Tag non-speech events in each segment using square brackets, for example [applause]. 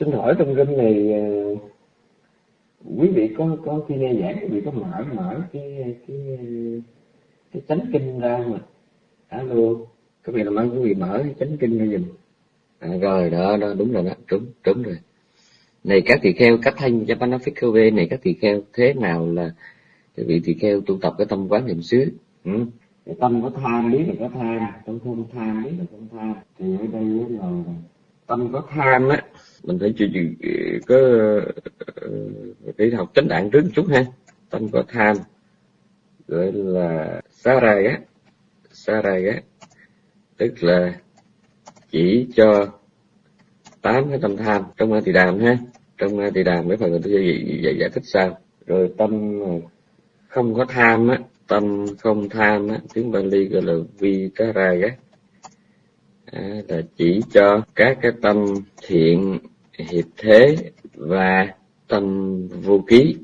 xin hỏi trong kinh này ờ, quý vị có có khi nghe giảng quý vị có mở mở cái cái cái chánh kinh ra mà alo các vị làm ơn quý vị mở cái chánh kinh ra giùm. À, rồi đó đó đúng rồi đó đúng đúng rồi. Này các tỳ kheo cách thanh Japanafikove này các tỳ kheo thế nào là cái vị tỳ kheo tu tập cái tâm quán niệm xứ? Ừ. tâm có tham biết là có tham tâm không tham biết là không tham thì ở đây là tâm có tham á mình phải chịu có ờ, cái học chánh đạn trước một chút ha. Tâm có tham gọi là sa rài á sa rài á tức là chỉ cho tám cái tâm tham trong a tỳ đàm ha. Trong a tỳ đàm mấy phần người tôi giải, giải, giải thích sao? Rồi tâm không có tham á tâm không tham á tiếng Bali gọi là vi á à, là chỉ cho các cái tâm thiện hiệp thế và tâm vô ký.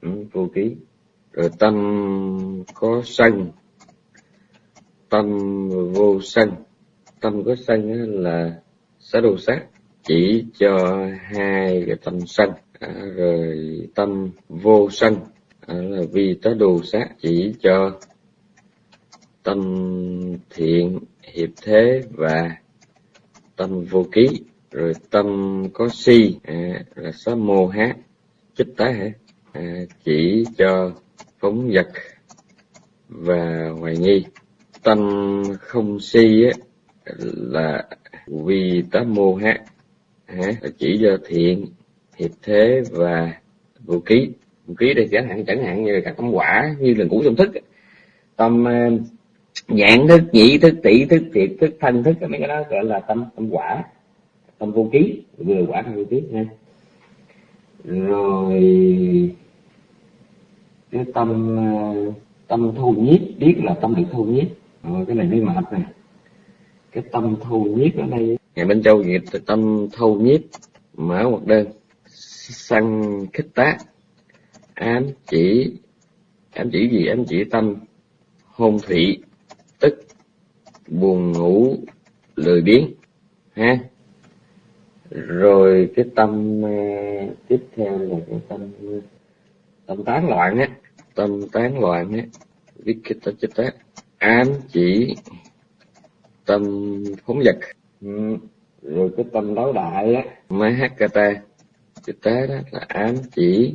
Ừ, vô ký. Rồi tâm có sân. Tâm vô sân. Tâm có sân là xá đồ sát chỉ cho hai cái tâm sân. À, rồi tâm vô sân. À, là vì tá đồ sát chỉ cho tâm thiện hiệp thế và tâm vô ký rồi tâm có si à, là sa mô hát chích tá hả? À, chỉ cho phóng vật và hoài nghi. Tâm không si á, là vì tá mô hát à, chỉ cho thiện hiệp thế và vô ký. Vô ký đây chẳng hạn chẳng hạn như là các tâm quả như là ngũ tâm thức tâm uh, nhãn thức nhị thức tỷ thức thiệt thức thân thức mấy cái đó gọi là tâm tâm quả tâm vô ký vừa quả tâm vô ký nha. Rồi cái tâm ờ, tâm thu nhiếp biết là tâm được thu nhiếp. Rồi cái này mới mệt nè. Cái tâm thu nhiếp ở đây ngày bên châu nghiệp tâm thu nhiếp mở một đơn. Săn khích tác. Ám chỉ ám chỉ gì? Ám chỉ tâm hôn thủy buồn ngủ, lười biếng, ha? Rồi cái tâm ờ, tiếp theo là cái tâm ờ, tâm tán loạn á. Tâm tán loạn á vikita chitta ám chỉ tâm phóng vật. Ừ. rồi cái tâm đấu đại á, mahakata. Chitta đó là ám chỉ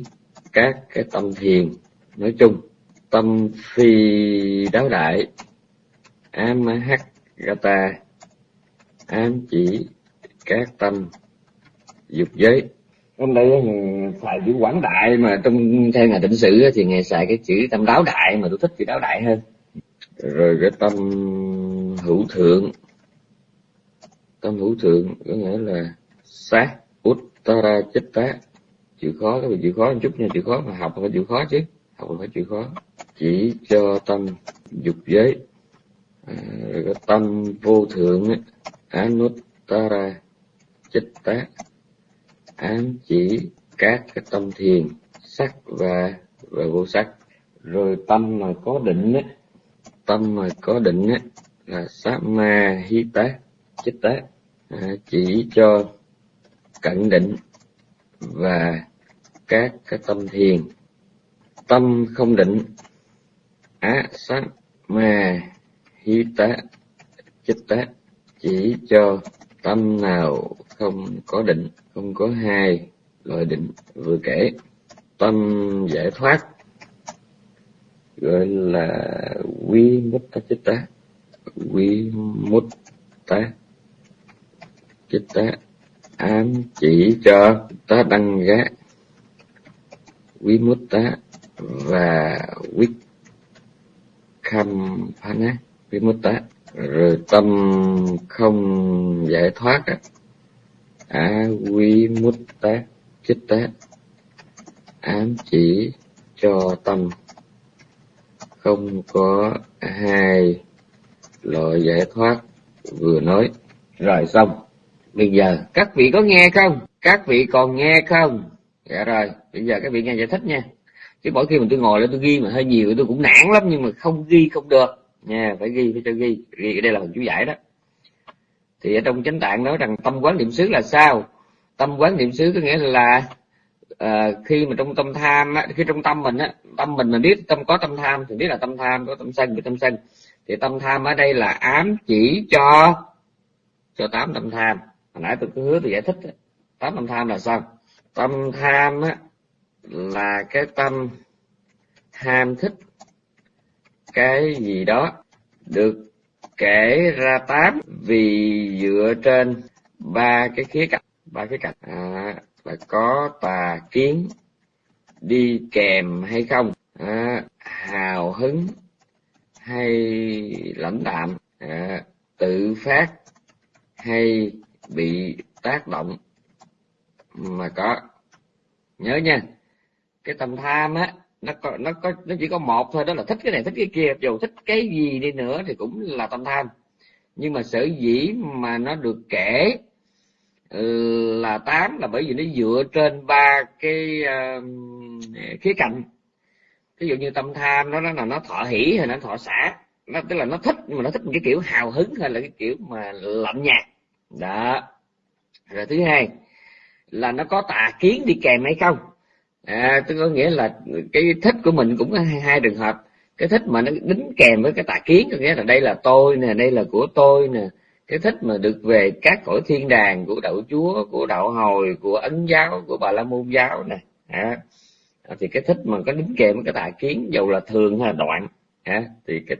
các cái tâm thiền. Nói chung, tâm phi đáo đại amahagata ám chỉ các tâm. Dục giới. Hôm đây xài chữ quảng đại mà trong theo ngài định sử thì ngài xài cái chữ tâm đáo đại mà tôi thích chữ đáo đại hơn. Rồi cái tâm hữu thượng. Tâm hữu thượng có nghĩa là sát uttara chitta chịu khó, cái chịu khó một chút nha chịu khó mà học phải chịu khó chứ. Học phải chịu khó. Chỉ cho tâm dục giới cái tâm vô thượng anuttara chitta. Ám chỉ các cái tâm thiền sắc và và vô sắc. Rồi tâm mà có định á tâm mà có định á là sát ma hi tác, chích tác à, chỉ cho cận định và các cái tâm thiền. Tâm không định á sát ma hí tá chích tá chỉ cho tâm nào không có định, không có hai loại định vừa kể. Tâm giải thoát, gọi là quy mutta tá quy chích tá ám chỉ cho tá đăng gác quý tá và quyết khâm phá nát mutta rồi tâm không giải thoát á quy mút tá chích tá ám chỉ cho tâm. Không có hai loại giải thoát vừa nói. Rồi xong. Bây giờ các vị có nghe không? Các vị còn nghe không? Dạ rồi, bây giờ các vị nghe giải thích nha. Chứ mỗi khi mà tôi ngồi lên tôi ghi mà hơi nhiều tôi cũng nản lắm nhưng mà không ghi không được nha phải ghi phải cho ghi. Ghi đây là phần chú giải đó. Thì ở trong chánh tạng nói rằng tâm quán niệm xứ là sao? Tâm quán niệm xứ có nghĩa là uh, khi mà trong tâm tham á, khi trong tâm mình á tâm mình mình biết tâm có tâm tham thì biết là tâm tham có tâm sân biết tâm sân. Thì tâm tham ở đây là ám chỉ cho cho tám tâm tham. Hồi nãy tôi cứ hứa tôi giải thích tám tâm tham là sao? Tâm tham á là cái tâm tham thích cái gì đó được kể ra tám vì dựa trên ba cái khía cạnh. Ba khía cạnh à, là có tà kiến đi kèm hay không à, hào hứng hay lãnh đạm à, tự phát hay bị tác động mà có. Nhớ nha cái tâm tham á nó có nó có nó chỉ có một thôi đó là thích cái này thích cái kia. Dù thích cái gì đi nữa thì cũng là tâm tham. Nhưng mà sở dĩ mà nó được kể là tám là bởi vì nó dựa trên ba cái uh, khía cạnh. Ví dụ như tâm tham nó nó là nó thọ hỷ hay nó thọ xả. Nó tức là nó thích mà nó thích cái kiểu hào hứng hay là cái kiểu mà lạnh nhạt. Đó. Rồi thứ hai là nó có tà kiến đi kèm hay không? À tức có nghĩa là cái thích của mình cũng có hai, hai trường hợp. Cái thích mà nó đính kèm với cái tà kiến có nghĩa là đây là tôi nè đây là của tôi nè. Cái thích mà được về các cõi thiên đàng của đạo chúa của đạo hồi của ấn giáo của bà la môn giáo nè. À, thì cái thích mà có đính kèm với cái tà kiến dầu là thường hay là đoạn à, thì cái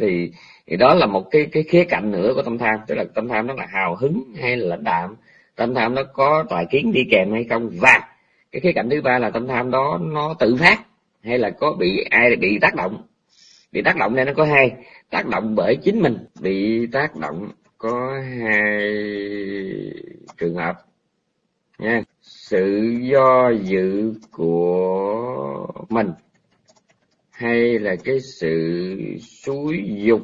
thì, thì đó là một cái cái khía cạnh nữa của tâm tham. Tức là tâm tham nó là hào hứng hay là lãnh đạm tâm tham nó có tà kiến đi kèm hay không và cái khía cạnh thứ ba là tâm tham đó nó tự phát hay là có bị ai bị tác động. Bị tác động đây nó có hai. Tác động bởi chính mình bị tác động có hai trường hợp. Nha sự do dự của mình hay là cái sự xúi dục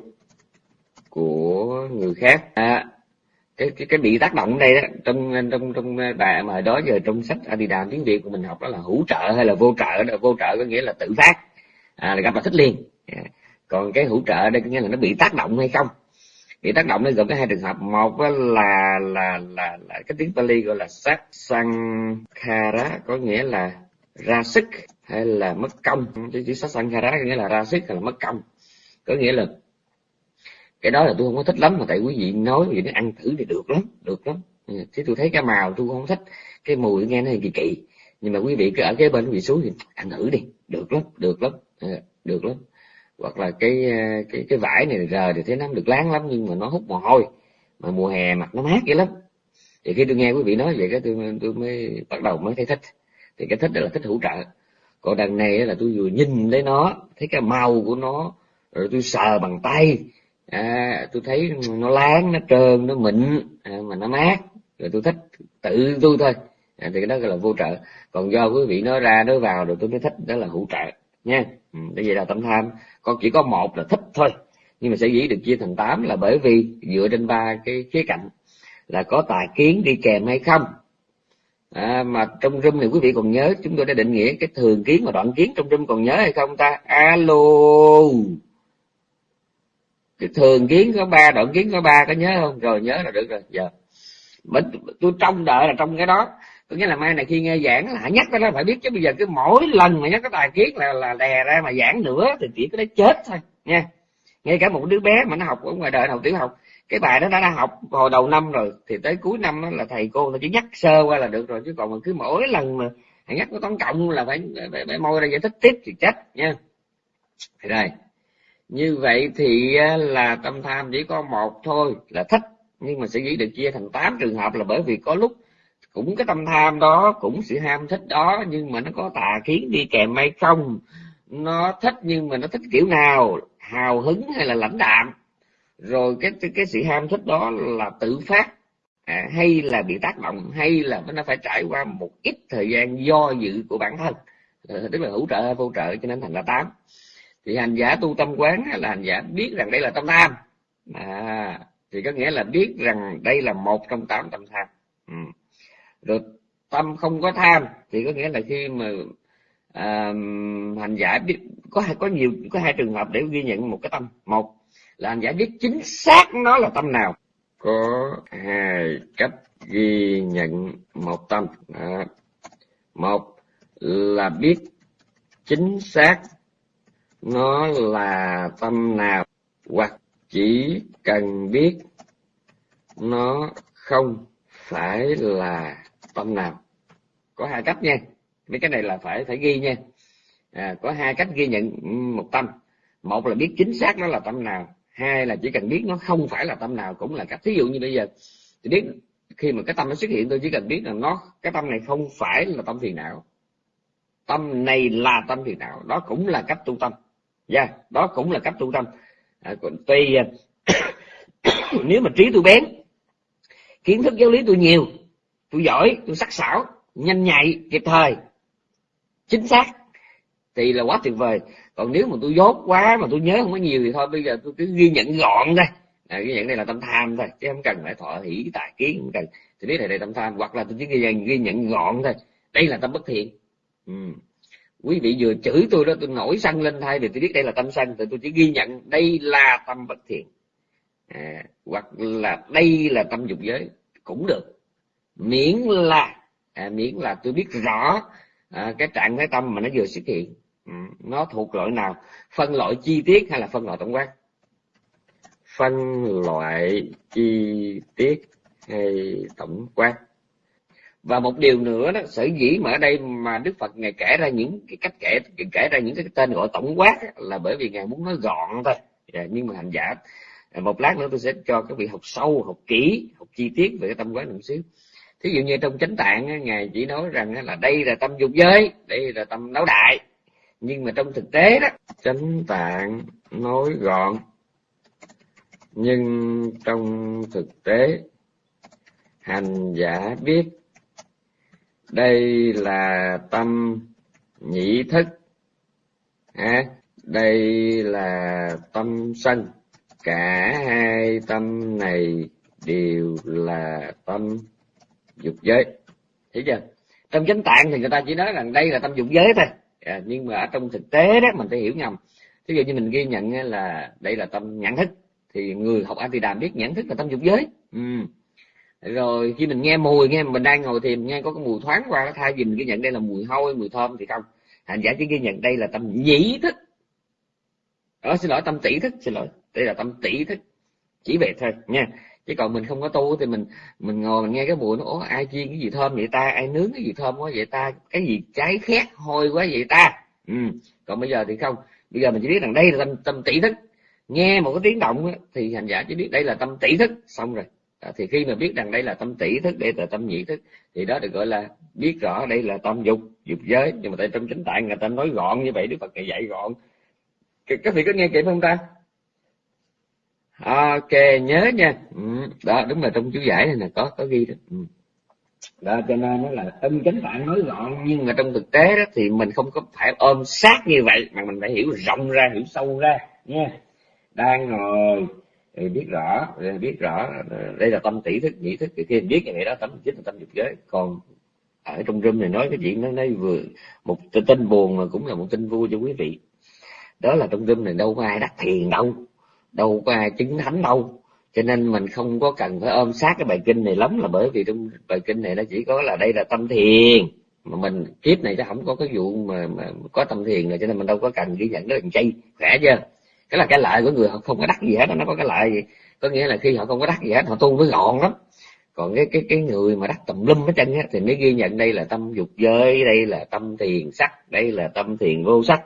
của người khác. À, cái cái cái bị tác động đây đó trong trong trong bài mà đó giờ trong sách Adidas tiếng Việt của mình học đó là hữu trợ hay là vô trợ đó. Vô trợ có nghĩa là tự phát. À, là gặp là thích liền. À, còn cái hữu trợ đây có nghĩa là nó bị tác động hay không? Bị tác động nó gồm cái hai trường hợp. Một là là là, là, là cái tiếng Pali gọi là sát sankhara có nghĩa là ra sức hay là mất công. Chứ chữ sát sankhara có nghĩa là ra sức hay là mất công. Có nghĩa là cái đó là tôi không có thích lắm, mà tại quý vị nói vậy nó ăn thử thì được lắm được lắm. Ừ, chứ tôi thấy cái màu tôi không thích, cái mùi nghe nó kỳ kỳ nhưng mà quý vị cứ ở cái bên, quý vị xuống thì ăn thử đi, được lắm được lắm ừ, được lắm. Hoặc là cái ờ, cái cái vải này rờ thì thấy nó được láng lắm, nhưng mà nó hút mồ hôi, mà mùa hè mặt nó mát vậy lắm. Thì khi tôi nghe quý vị nói vậy cái tôi tôi mới bắt đầu mới thấy thích. Thì cái thích đó là thích hỗ trợ. Còn đằng này là tôi vừa nhìn thấy nó, thấy cái màu của nó, rồi tôi sờ bằng tay à, tôi thấy nó láng nó trơn nó mịn à, mà nó mát. Rồi tôi thích tự tôi thôi. À, thì cái đó gọi là vô trợ. Còn do quý vị nói ra nói vào rồi tôi mới thích đó là hữu trợ nha. Ừ, vậy là tâm tham. Con chỉ có một là thích thôi. Nhưng mà sẽ dĩ được chia thành tám là bởi vì dựa trên ba cái khía cạnh. Là có tài kiến đi kèm hay không. À, mà trong râm thì quý vị còn nhớ chúng tôi đã định nghĩa cái thường kiến và đoạn kiến trong râm còn nhớ hay không ta? Alo! Cái thường kiến có ba đoạn kiến có ba có nhớ không? Rồi nhớ là được rồi. Giờ mình tôi trông đợi là trong cái đó. Có nghĩa là mai này khi nghe giảng là nhắc cái đó phải biết chứ bây giờ cứ mỗi lần mà nhắc cái tài kiến là là đè ra mà giảng nữa thì chỉ có đấy chết thôi nha. Ngay cả một đứa bé mà nó học ở ngoài đời học tiểu học. Cái bài đó đã, đã học hồi đầu năm rồi thì tới cuối năm đó là thầy cô nó chỉ nhắc sơ qua là được rồi chứ còn mà cứ mỗi lần mà nhắc có toán cộng là phải phải, phải môi ra giải thích tiếp thì chết nha. Rồi như vậy thì à, là tâm tham chỉ có một thôi là thích. Nhưng mà sẽ nghĩ được chia thành tám trường hợp là bởi vì có lúc cũng cái tâm tham đó cũng sự ham thích đó nhưng mà nó có tà kiến đi kèm hay không. Nó thích nhưng mà nó thích kiểu nào hào hứng hay là lãnh đạm. Rồi cái cái sự ham thích đó là tự phát à, hay là bị tác động hay là nó phải trải qua một ít thời gian do dự của bản thân. Ờ, tức là hỗ trợ hay vô trợ cho nên thành là tám thì hành giả tu tâm quán là hành giả biết rằng đây là tâm tham. À, thì có nghĩa là biết rằng đây là một trong tám tâm tham. Ừ. rồi tâm không có tham thì có nghĩa là khi mà à, hành giả biết có hai có nhiều có hai trường hợp để ghi nhận một cái tâm. Một là hành giả biết chính xác nó là tâm nào. Có hai cách ghi nhận một tâm. À, một là biết chính xác nó là tâm nào hoặc chỉ cần biết nó không phải là tâm nào. Có hai cách nha. Mấy cái này là phải phải ghi nha. À, có hai cách ghi nhận một tâm. Một là biết chính xác nó là tâm nào. Hai là chỉ cần biết nó không phải là tâm nào cũng là cách. Thí dụ như bây giờ thì biết khi mà cái tâm nó xuất hiện tôi chỉ cần biết là nó cái tâm này không phải là tâm phiền não. Tâm này là tâm phiền não. Đó cũng là cách tu tâm yeah, đó cũng là cách tu tâm. À, còn tuy à, [coughs] nếu mà trí tôi bén kiến thức giáo lý tôi nhiều tôi giỏi tôi sắc sảo nhanh nhạy kịp thời chính xác thì là quá tuyệt vời. Còn nếu mà tôi dốt quá mà tôi nhớ không có nhiều thì thôi bây giờ tôi cứ ghi nhận gọn thôi. À, ghi nhận đây là tâm tham thôi chứ không cần phải thọ hỷ tài kiến không cần. Thì biết là đây tâm tham hoặc là tôi chỉ ghi nhận ghi nhận gọn thôi. Đây là tâm bất thiện. Ừ quý vị vừa chửi tôi đó tôi nổi sân lên thay thì tôi biết đây là tâm sân thì tôi chỉ ghi nhận đây là tâm bất thiện. À, hoặc là đây là tâm dục giới cũng được. Miễn là à, miễn là tôi biết rõ à, cái trạng thái tâm mà nó vừa xuất hiện. Ừ, nó thuộc loại nào? Phân loại chi tiết hay là phân loại tổng quát? Phân loại chi tiết hay tổng quát? Và một điều nữa đó, sở dĩ mà ở đây mà đức phật ngài kể ra những cái cách kể kể ra những cái tên gọi tổng quát là bởi vì ngài muốn nói gọn thôi. Dạ, nhưng mà hành giả à, một lát nữa tôi sẽ cho các vị học sâu, học kỹ, học chi tiết về cái tâm quán một xíu. Thí dụ như trong chánh tạng ngài chỉ nói rằng là đây là tâm dục giới, đây là tâm đấu đại. Nhưng mà trong thực tế đó, chánh tạng nói gọn. Nhưng trong thực tế, hành giả biết đây là tâm nhị thức. À, đây là tâm sân. Cả hai tâm này đều là tâm dục giới. Thấy chưa? Trong chánh tạng thì người ta chỉ nói rằng đây là tâm dục giới thôi. À, nhưng mà ở trong thực tế đó mình phải hiểu nhầm. Thí dụ như mình ghi nhận là đây là tâm nhãn thức thì người học A anti đàm biết nhãn thức là tâm dục giới. Ừ rồi khi mình nghe mùi nghe mình đang ngồi thì mình nghe có cái mùi thoáng qua thay vì mình ghi nhận đây là mùi hôi mùi thơm thì không. Hành giả chỉ ghi nhận đây là tâm nhĩ thức. Ờ, xin lỗi tâm tỷ thức xin lỗi. Đây là tâm tỷ thức. Chỉ vậy thôi nha. Chứ còn mình không có tu thì mình mình ngồi mình nghe cái mùi nó ố ai chiên cái gì thơm vậy ta? Ai nướng cái gì thơm quá vậy ta? Cái gì cháy khét hôi quá vậy ta? Ừ. còn bây giờ thì không. Bây giờ mình chỉ biết rằng đây là tâm tâm tỷ thức. Nghe một cái tiếng động thì hành giả chỉ biết đây là tâm tỷ thức. Xong rồi à, thì khi mà biết rằng đây là tâm tỷ thức đây là tâm nhị thức thì đó được gọi là biết rõ đây là tâm dục dục giới. Nhưng mà tại trong chính tạng người ta nói gọn như vậy đức phật dạy gọn. Các vị có nghe kịp không ta? Ok nhớ nha. Ừ, đó đúng là trong chú giải này là có có ghi đó. Ừ. đó cho nên nó là tâm chánh tạng nói gọn nhưng mà trong thực tế đó thì mình không có phải ôm sát như vậy mà mình phải hiểu rộng ra hiểu sâu ra nha. Đang ngồi thì biết rõ biết rõ đây là tâm tỷ thức nhị thức thì khi mình biết như vậy đó tâm chính là tâm dục giới. Còn ở trong room này nói cái chuyện nó nói vừa một tin buồn mà cũng là một tin vui cho quý vị. Đó là trong room này đâu có ai đắc thiền đâu đâu có ai chứng thánh đâu. Cho nên mình không có cần phải ôm sát cái bài kinh này lắm là bởi vì trong bài kinh này nó chỉ có là đây là tâm thiền. Mà mình kiếp này nó không có cái vụ mà, mà có tâm thiền này cho nên mình đâu có cần ghi nhận nó làm chay. Khỏe chưa? Cái là cái lợi của người họ không có đắc gì hết nó có cái lợi gì có nghĩa là khi họ không có đắc gì hết họ tu mới gọn lắm còn cái cái cái người mà đắc tùm lum hết chân á thì mới ghi nhận đây là tâm dục giới đây là tâm thiền sắc đây là tâm thiền vô sắc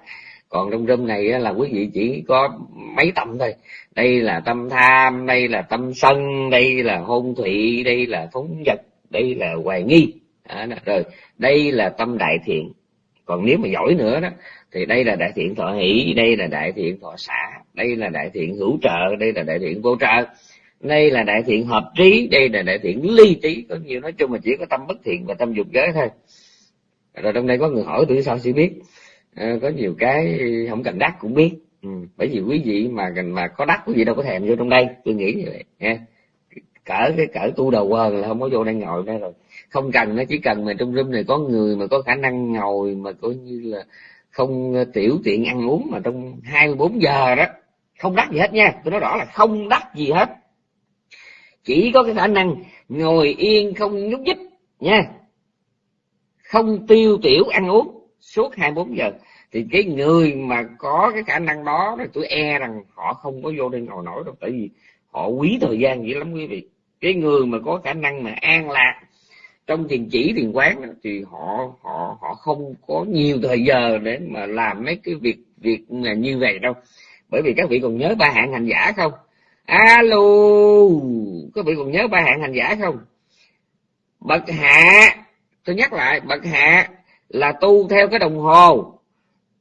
còn trong râm này là quý vị chỉ có mấy tâm thôi đây là tâm tham đây là tâm sân đây là hôn thụy đây là phóng vật đây là hoài nghi à, rồi đây là tâm đại thiện còn nếu mà giỏi nữa đó thì đây là đại thiện thọ hỷ đây là đại thiện thọ xả đây là đại thiện hữu trợ đây là đại thiện vô trợ. Đây là đại thiện hợp trí đây là đại thiện ly trí. Có nhiều nói chung mà chỉ có tâm bất thiện và tâm dục giới thôi. Rồi trong đây có người hỏi tôi sao sẽ biết. À, có nhiều cái không cần đắc cũng biết. Ừ. bởi vì quý vị mà mà có đắc quý vị đâu có thèm vô trong đây. Tôi nghĩ như vậy nha cỡ cái cỡ tu đầu quần là không có vô đây ngồi đây rồi. Không cần nó chỉ cần mà trong room này có người mà có khả năng ngồi mà coi như là không ờ, tiểu tiện ăn uống mà trong 24 giờ đó, không đắt gì hết nha. Tôi nói rõ là không đắt gì hết. Chỉ có cái khả năng ngồi yên không nhúc nhích nha. Không tiêu tiểu ăn uống suốt 24 giờ. Thì cái người mà có cái khả năng đó, thì tôi e rằng họ không có vô đây ngồi nổi đâu. Tại vì họ quý thời gian dữ lắm quý vị. Cái người mà có khả năng mà an lạc trong thiền chỉ, thiền quán thì họ họ họ không có nhiều thời giờ để mà làm mấy cái việc việc là như vậy đâu. Bởi vì các vị còn nhớ ba hạng hành giả không? Alo, các vị còn nhớ ba hạng hành giả không? Bậc hạ, tôi nhắc lại, bậc hạ là tu theo cái đồng hồ.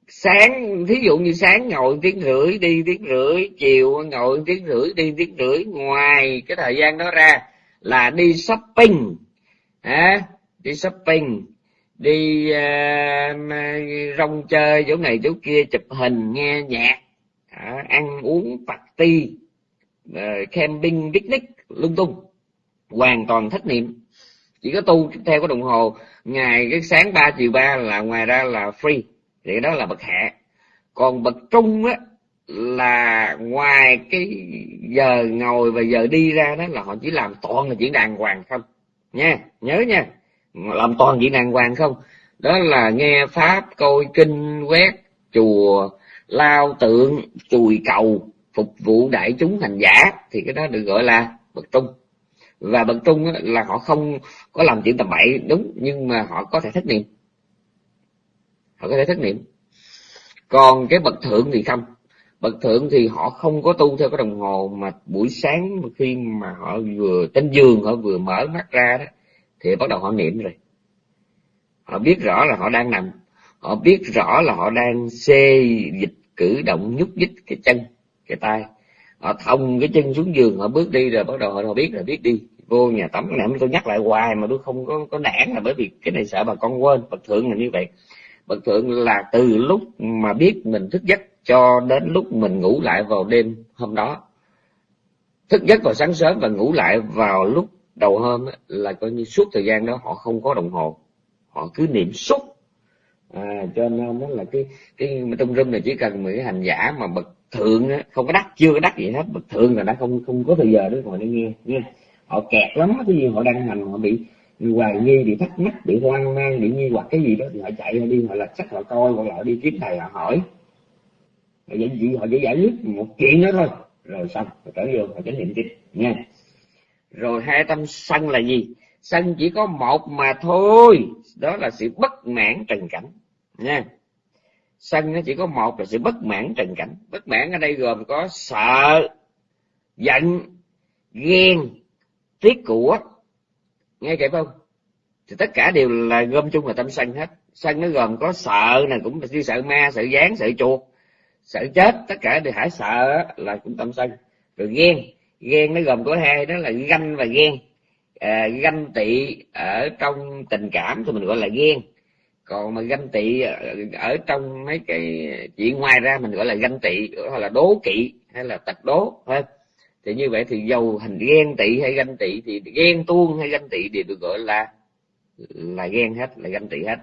Sáng, thí dụ như sáng ngồi tiếng rưỡi, đi tiếng rưỡi, chiều ngồi tiếng rưỡi, đi tiếng rưỡi, ngoài cái thời gian đó ra là đi shopping à, đi shopping đi uh, rong chơi chỗ này chỗ kia chụp hình nghe nhạc à, ăn uống party uh, camping picnic lung tung. Hoàn toàn thất niệm. Chỉ có tu theo cái đồng hồ ngày cái sáng ba chiều ba là ngoài ra là free. Thì đó là bậc hạ còn bậc trung á là ngoài cái giờ ngồi và giờ đi ra đó là họ chỉ làm toàn là chuyện đàng hoàng không nha, nhớ nha. Làm toàn chuyện đàng hoàng không? Đó là nghe pháp, coi kinh, quét, chùa, lao tượng, chùi cầu, phục vụ đại chúng hành giả. Thì cái đó được gọi là bậc trung. Và bậc trung là họ không có làm chuyện tầm bậy, đúng, nhưng mà họ có thể thất niệm. Họ có thể thất niệm. Còn cái bậc thượng thì không bậc thượng thì họ không có tu theo cái đồng hồ mà buổi sáng khi mà họ vừa trên giường họ vừa mở mắt ra đó thì bắt đầu họ niệm rồi. Họ biết rõ là họ đang nằm. Họ biết rõ là họ đang xê dịch cử động nhúc nhích cái chân cái tay. Họ thông cái chân xuống giường họ bước đi rồi bắt đầu họ, họ biết rồi biết đi. Vô nhà tắm nè tôi nhắc lại hoài mà tôi không có có nản là bởi vì cái này sợ bà con quên. Bậc thượng là như vậy. Bậc thượng là từ lúc mà biết mình thức giấc cho đến lúc mình ngủ lại vào đêm hôm đó. Thức giấc vào sáng sớm và ngủ lại vào lúc đầu hôm là coi như suốt thời gian đó họ không có đồng hồ. Họ cứ niệm suốt. À, cho nên đó là cái cái trong rung này chỉ cần một cái hành giả mà bậc thượng á, không có đắt chưa có đắt gì hết. Bậc thượng là đã không không có thời giờ để ngồi để nghe nghe. Họ kẹt lắm cái gì họ đang hành họ bị hoài nghi bị thắc mắc bị hoang mang bị nghi hoặc cái gì đó thì họ chạy đi họ là chắc họ coi hoặc là đi kiếm thầy họ hỏi vậy gì? Họ chỉ giải quyết một chuyện đó thôi. Rồi xong, rồi trở vô họ chánh niệm tiếp. Nha. Rồi hai tâm sân là gì? Sân chỉ có một mà thôi. Đó là sự bất mãn trần cảnh. Nha. Sân nó chỉ có một là sự bất mãn trần cảnh. Bất mãn ở đây gồm có sợ, giận, ghen, tiếc của. Nghe kịp không? Thì tất cả đều là gom chung là tâm sân hết. Sân nó gồm có sợ này cũng như sợ ma, sợ dán sợ chuột sợ chết tất cả đều hãy sợ là cũng tâm sân. Rồi ghen ghen nó gồm có hai đó là ganh và ghen. À, ganh tị ở trong tình cảm thì mình gọi là ghen. Còn mà ganh tị ở trong mấy cái chuyện ngoài ra mình gọi là ganh tị hoặc là đố kỵ hay là tật đố thôi thì như vậy thì dầu hình ghen tị hay ganh tị thì ghen tuông hay ganh tị đều được gọi là là ghen hết là ganh tị hết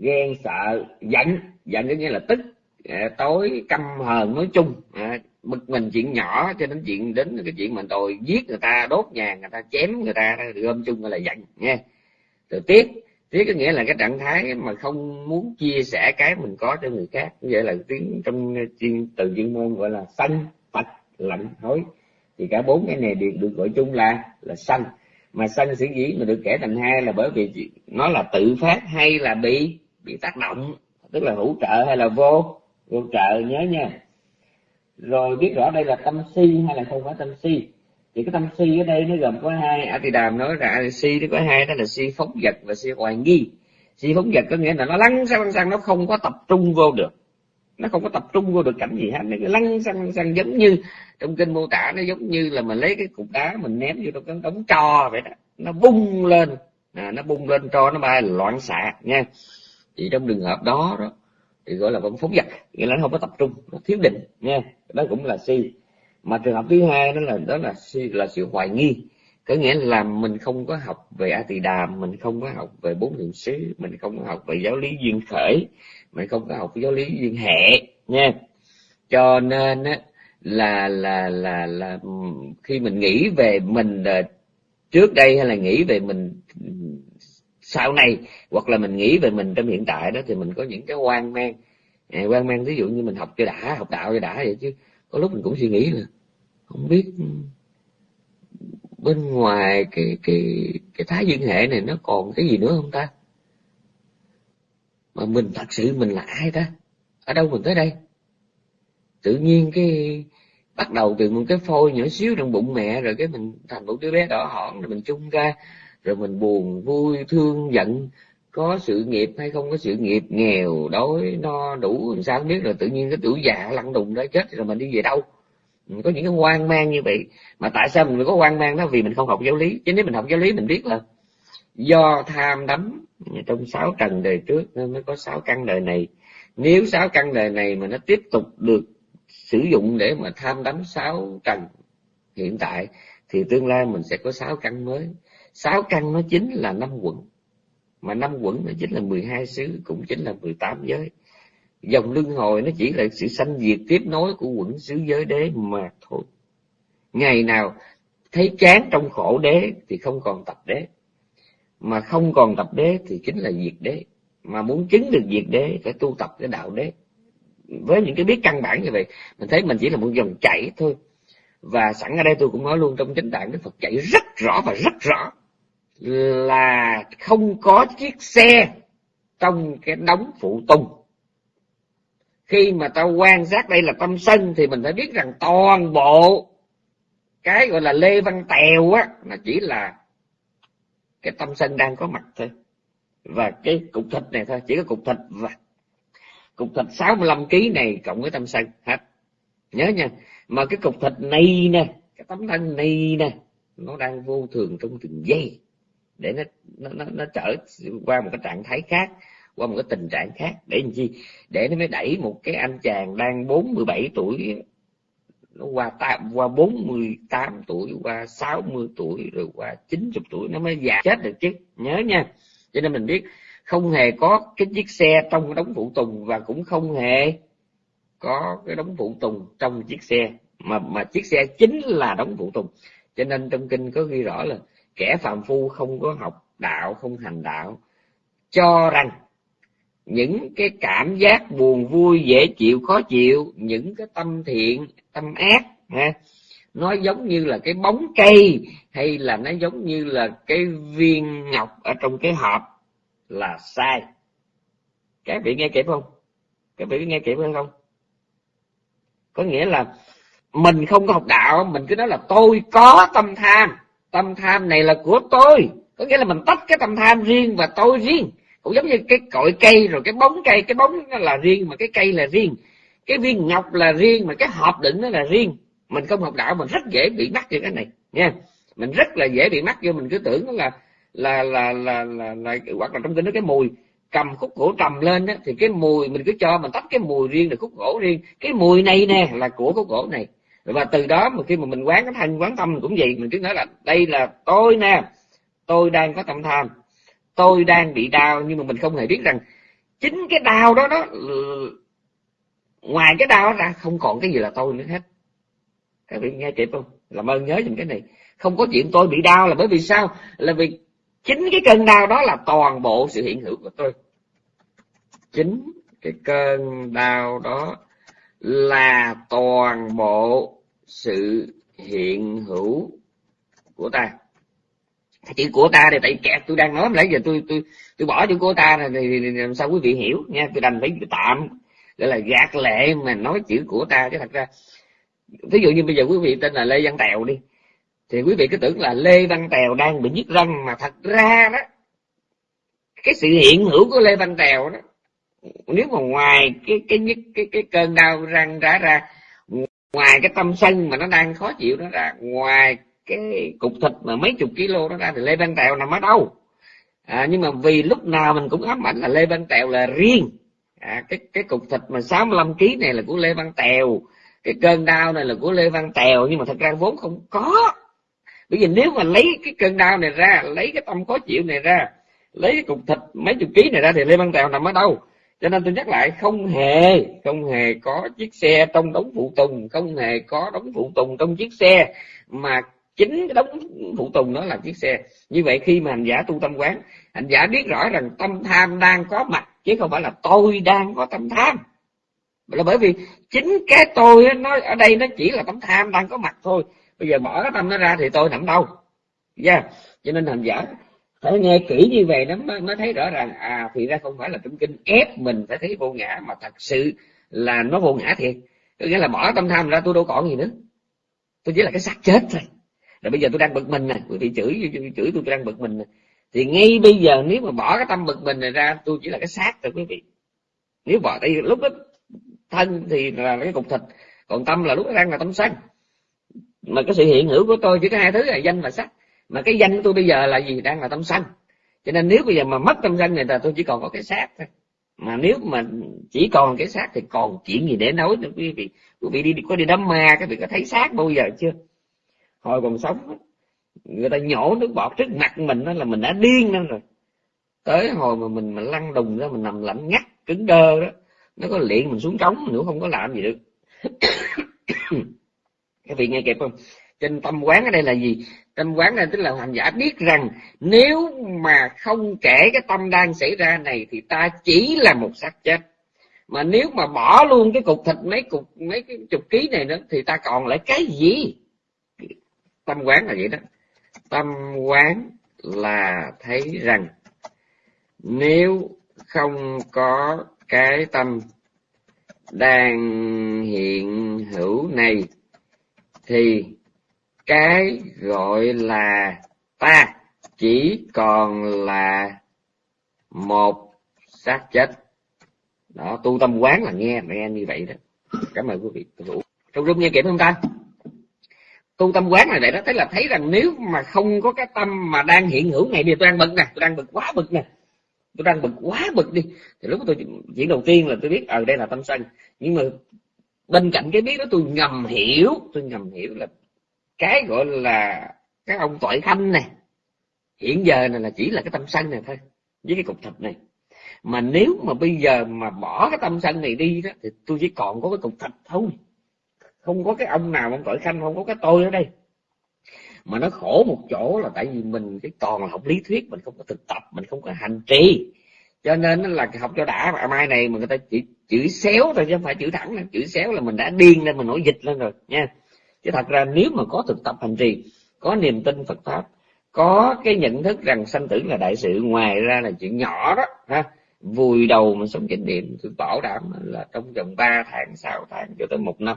ghen, sợ, giận. Giận có nghĩa là tức. Ờ, tối căm hờn nói chung. Ờ, bực mình chuyện nhỏ, cho đến chuyện đến cái chuyện mà tôi giết người ta, đốt nhà người ta, chém người ta gom chung gọi là giận, nghe. Rồi tiếc tiếc có nghĩa là cái trạng thái mà không muốn chia sẻ cái mình có cho người khác. Như vậy là tiếng trong, chuyên từ chuyên môn gọi là sân phật lạnh, hối. Thì cả bốn cái này đều được gọi chung là là sân mà sân sở dĩ mà được kể thành hai là bởi vì nó là tự phát hay là bị bị tác động. Tức là hỗ trợ hay là vô? Vô trợ nhớ nha. Rồi biết rõ đây là tâm si hay là không phải tâm si? Thì cái tâm si ở đây nó gồm có hai. A thì đàm nói là si nó có hai đó là si phóng vật và si hoài nghi. Si phóng vật có nghĩa là nó lăn sang lăn sang nó không có tập trung vô được. Nó không có tập trung vô được cảnh gì hết. Nó lăn sang sang giống như trong kinh mô tả nó giống như là mình lấy cái cục đá mình ném vô trong cái đống tro vậy đó. Nó bung lên. À, nó bung lên cho nó bay loạn xạ nha thì trong trường hợp đó đó, thì gọi là vẫn phóng vật nghĩa là nó không có tập trung, nó thiếu định nha đó cũng là si. Mà trường hợp thứ hai đó là đó là si, là sự hoài nghi. Có nghĩa là mình không có học về a tỳ đàm mình không có học về bốn niệm xứ, mình không có học về giáo lý duyên khởi, mình không có học giáo lý duyên hệ nha cho nên á, là là là là khi mình nghĩ về mình ờ, trước đây hay là nghĩ về mình sau này hoặc là mình nghĩ về mình trong hiện tại đó thì mình có những cái quan mang. À, quan mang ví dụ như mình học cho đã học đạo cho đã vậy chứ có lúc mình cũng suy nghĩ là không biết bên ngoài cái cái cái thái dương hệ này nó còn cái gì nữa không ta? Mà mình thật sự mình là ai ta? Ở đâu mình tới đây? Tự nhiên cái bắt đầu từ một cái phôi nhỏ xíu trong bụng mẹ rồi cái mình thành một đứa bé đỏ hỏn rồi mình chung ra rồi mình buồn, vui, thương, giận. Có sự nghiệp hay không có sự nghiệp, nghèo, đói, no, đủ, làm sao không biết. Rồi tự nhiên cái tuổi già lăn đùng đó, chết rồi mình đi về đâu? Mình có những cái hoang mang như vậy. Mà tại sao mình có hoang mang đó? Vì mình không học giáo lý. Chứ nếu mình học giáo lý, mình biết là do tham đắm. Trong sáu trần đời trước nên mới có sáu căn đời này. Nếu sáu căn đời này mà nó tiếp tục được sử dụng để mà tham đắm sáu trần hiện tại, thì tương lai mình sẽ có sáu căn mới sáu căn nó chính là năm quận. Mà năm quận nó chính là 12 xứ, cũng chính là 18 giới. Dòng luân hồi nó chỉ là sự sanh diệt tiếp nối của quận xứ giới đế mà thôi. Ngày nào thấy chán trong khổ đế thì không còn tập đế. Mà không còn tập đế thì chính là diệt đế. Mà muốn chứng được diệt đế phải tu tập cái đạo đế. Với những cái biết căn bản như vậy, mình thấy mình chỉ là một dòng chảy thôi. Và sẵn ở đây tôi cũng nói luôn, trong chính tạng đức phật chạy rất rõ và rất rõ là không có chiếc xe trong cái đống phụ tùng. Khi mà tao quan sát đây là tâm sân thì mình phải biết rằng toàn bộ cái gọi là lê văn tèo á, nó chỉ là cái tâm sân đang có mặt thôi. Và cái cục thịt này thôi, chỉ có cục thịt và cục thịt 65 kg này cộng với tâm sân, hết. Nhớ nha, mà cái cục thịt này nè, cái tấm thân này nè, nó đang vô thường trong từng giây để nó nó nó, nó trở qua một cái trạng thái khác qua một cái tình trạng khác. Để làm chi? Để nó mới đẩy một cái anh chàng đang 47 tuổi nó qua tám qua 48 tuổi qua 60 tuổi rồi qua 90 tuổi nó mới già chết được chứ. Nhớ nha. Cho nên mình biết không hề có cái chiếc xe trong cái đống phụ tùng và cũng không hề có cái đống phụ tùng trong chiếc xe. Mà mà chiếc xe chính là đống phụ tùng. Cho nên trong kinh có ghi rõ là kẻ phạm phu không có học đạo, không hành đạo, cho rằng những cái cảm giác buồn vui, dễ chịu, khó chịu, những cái tâm thiện, tâm ác, ha, nó giống như là cái bóng cây, hay là nó giống như là cái viên ngọc ở trong cái hộp là sai. Các vị nghe kịp không? Các vị nghe kịp hay không? Có nghĩa là mình không có học đạo, mình cứ nói là tôi có tâm tham tâm tham này là của tôi. Có nghĩa là mình tách cái tâm tham riêng và tôi riêng. Cũng giống như cái cội cây rồi cái bóng cây cái bóng nó là riêng mà cái cây là riêng. Cái viên ngọc là riêng mà cái hộp đựng nó là riêng. Mình không học đạo mình rất dễ bị mắc vào cái này nha. Mình rất là dễ bị mắc vô mình cứ tưởng là là là là là, là hoặc là trong kinh nó cái mùi. Cầm khúc gỗ trầm lên đó, thì cái mùi mình cứ cho mình tách cái mùi riêng là khúc gỗ riêng. Cái mùi này nè là của khúc gỗ này và từ đó mà khi mà mình quán cái thanh quán tâm cũng vậy, mình cứ nói là đây là tôi nè, tôi đang có tâm tham, tôi đang bị đau nhưng mà mình không hề biết rằng chính cái đau đó đó ừ, ngoài cái đau đó ra không còn cái gì là tôi nữa hết. Các vị nghe kịp không? Làm ơn nhớ dùm cái này. Không có chuyện tôi bị đau là bởi vì sao? Là vì chính cái cơn đau đó là toàn bộ sự hiện hữu của tôi. Chính cái cơn đau đó là toàn bộ sự hiện hữu của ta. Chữ của ta thì tại kẹt tôi đang nói nãy giờ tôi tôi tôi bỏ chữ của ta này thì, thì làm sao quý vị hiểu nha. Tôi đành phải tạm gọi là gạt lệ mà nói chữ của ta. Chứ thật ra ví dụ như bây giờ quý vị tên là lê văn tèo đi thì quý vị cứ tưởng là lê văn tèo đang bị nhức răng mà thật ra đó cái sự hiện hữu của lê văn tèo đó nếu mà ngoài cái cái nhất cái, cái cơn đau răng rã ra ngoài cái tâm sân mà nó đang khó chịu đó ra ngoài cái cục thịt mà mấy chục kg đó ra thì lê văn tèo nằm ở đâu? À, nhưng mà vì lúc nào mình cũng ám ảnh là lê văn tèo là riêng. À, cái cái cục thịt mà 65 kg này là của lê văn tèo. Cái cơn đau này là của lê văn tèo nhưng mà thật ra vốn không có. Bởi vì nếu mà lấy cái cơn đau này ra lấy cái tâm khó chịu này ra lấy cái cục thịt mấy chục ký này ra thì lê văn tèo nằm ở đâu? Cho nên tôi nhắc lại, không hề không hề có chiếc xe trong đống phụ tùng, không hề có đống phụ tùng trong chiếc xe, mà chính cái đống phụ tùng đó là chiếc xe. Như vậy khi mà hành giả tu tâm quán, hành giả biết rõ rằng tâm tham đang có mặt, chứ không phải là tôi đang có tâm tham. Là bởi vì chính cái tôi nó ở đây nó chỉ là tâm tham đang có mặt thôi. Bây giờ bỏ cái tâm nó ra thì tôi nằm đâu? Yeah. cho nên hành giả phải nghe kỹ như vậy nó mới, mới thấy rõ ràng. À thì ra không phải là trong kinh ép mình phải thấy vô ngã mà thật sự là nó vô ngã thiệt. Có nghĩa là bỏ tâm tham ra tôi đâu còn gì nữa. Tôi chỉ là cái xác chết thôi. Rồi bây giờ tôi đang bực mình nè. Quý vị chửi chửi tôi, tôi đang bực mình nè. Thì ngay bây giờ nếu mà bỏ cái tâm bực mình này ra tôi chỉ là cái xác thôi quý vị. Nếu bỏ đây lúc đó thân thì là cái cục thịt còn tâm là lúc đó đang là tâm xanh mà cái sự hiện hữu của tôi chỉ có hai thứ là danh và sắc mà cái danh của tôi bây giờ là gì? Đang là tâm sanh. Cho nên nếu bây giờ mà mất tâm sanh này là tôi chỉ còn có cái xác thôi. Mà nếu mà chỉ còn cái xác thì còn chuyện gì để nói nữa, quý vị? Quý vị đi, có đi đám ma các vị có thấy xác bao giờ chưa? Hồi còn sống người ta nhổ nước bọt trước mặt mình đó là mình đã điên lên rồi. Tới hồi mà mình mà lăn đùng ra, mình nằm lạnh ngắt, cứng đơ đó, nó có liền mình xuống trống nữa không có làm gì được. [coughs] Các vị nghe kịp không? Trên tâm quán ở đây là gì? Tâm quán này tức là hành giả biết rằng nếu mà không kể cái tâm đang xảy ra này thì ta chỉ là một xác chết. Mà nếu mà bỏ luôn cái cục thịt mấy cục, mấy cái chục ký này nữa thì ta còn lại cái gì? Tâm quán là vậy đó. Tâm quán là thấy rằng nếu không có cái tâm đang hiện hữu này thì cái gọi là ta chỉ còn là một xác chết. Đó tu tâm quán là nghe mẹ như vậy đó. Cảm ơn quý vị trong rung nghe kịp không ta? Tu tâm quán này vậy đó. Thấy là thấy rằng nếu mà không có cái tâm mà đang hiện hữu ngày thì tôi đang bực nè tôi đang bực quá bực nè. Tôi đang bực quá bực đi. Thì lúc tôi chuyện đầu tiên là tôi biết ở à, đây là tâm sân. Nhưng mà bên cạnh cái biết đó tôi ngầm hiểu tôi ngầm hiểu là cái gọi là các ông tội khanh này, hiện giờ này là chỉ là cái tâm sân này thôi, với cái cục thịt này. Mà nếu mà bây giờ mà bỏ cái tâm sân này đi đó, thì tôi chỉ còn có cái cục thịt thôi. Không có cái ông nào ông tội khanh, không có cái tôi ở đây. Mà nó khổ một chỗ là tại vì mình cái toàn là học lý thuyết, mình không có thực tập, mình không có hành trì. Cho nên là học cho đã, mà mai này mà người ta chỉ chữ xéo thôi, chứ không phải chữ thẳng nữa. chữ xéo là mình đã điên lên, mình nổi dịch lên rồi, nha chứ thật ra nếu mà có thực tập hành trì, có niềm tin Phật pháp, có cái nhận thức rằng sanh tử là đại sự, ngoài ra là chuyện nhỏ đó, ha, vùi đầu mà sống chánh niệm, tôi bảo đảm là trong vòng 3 tháng 6 tháng cho tới một năm.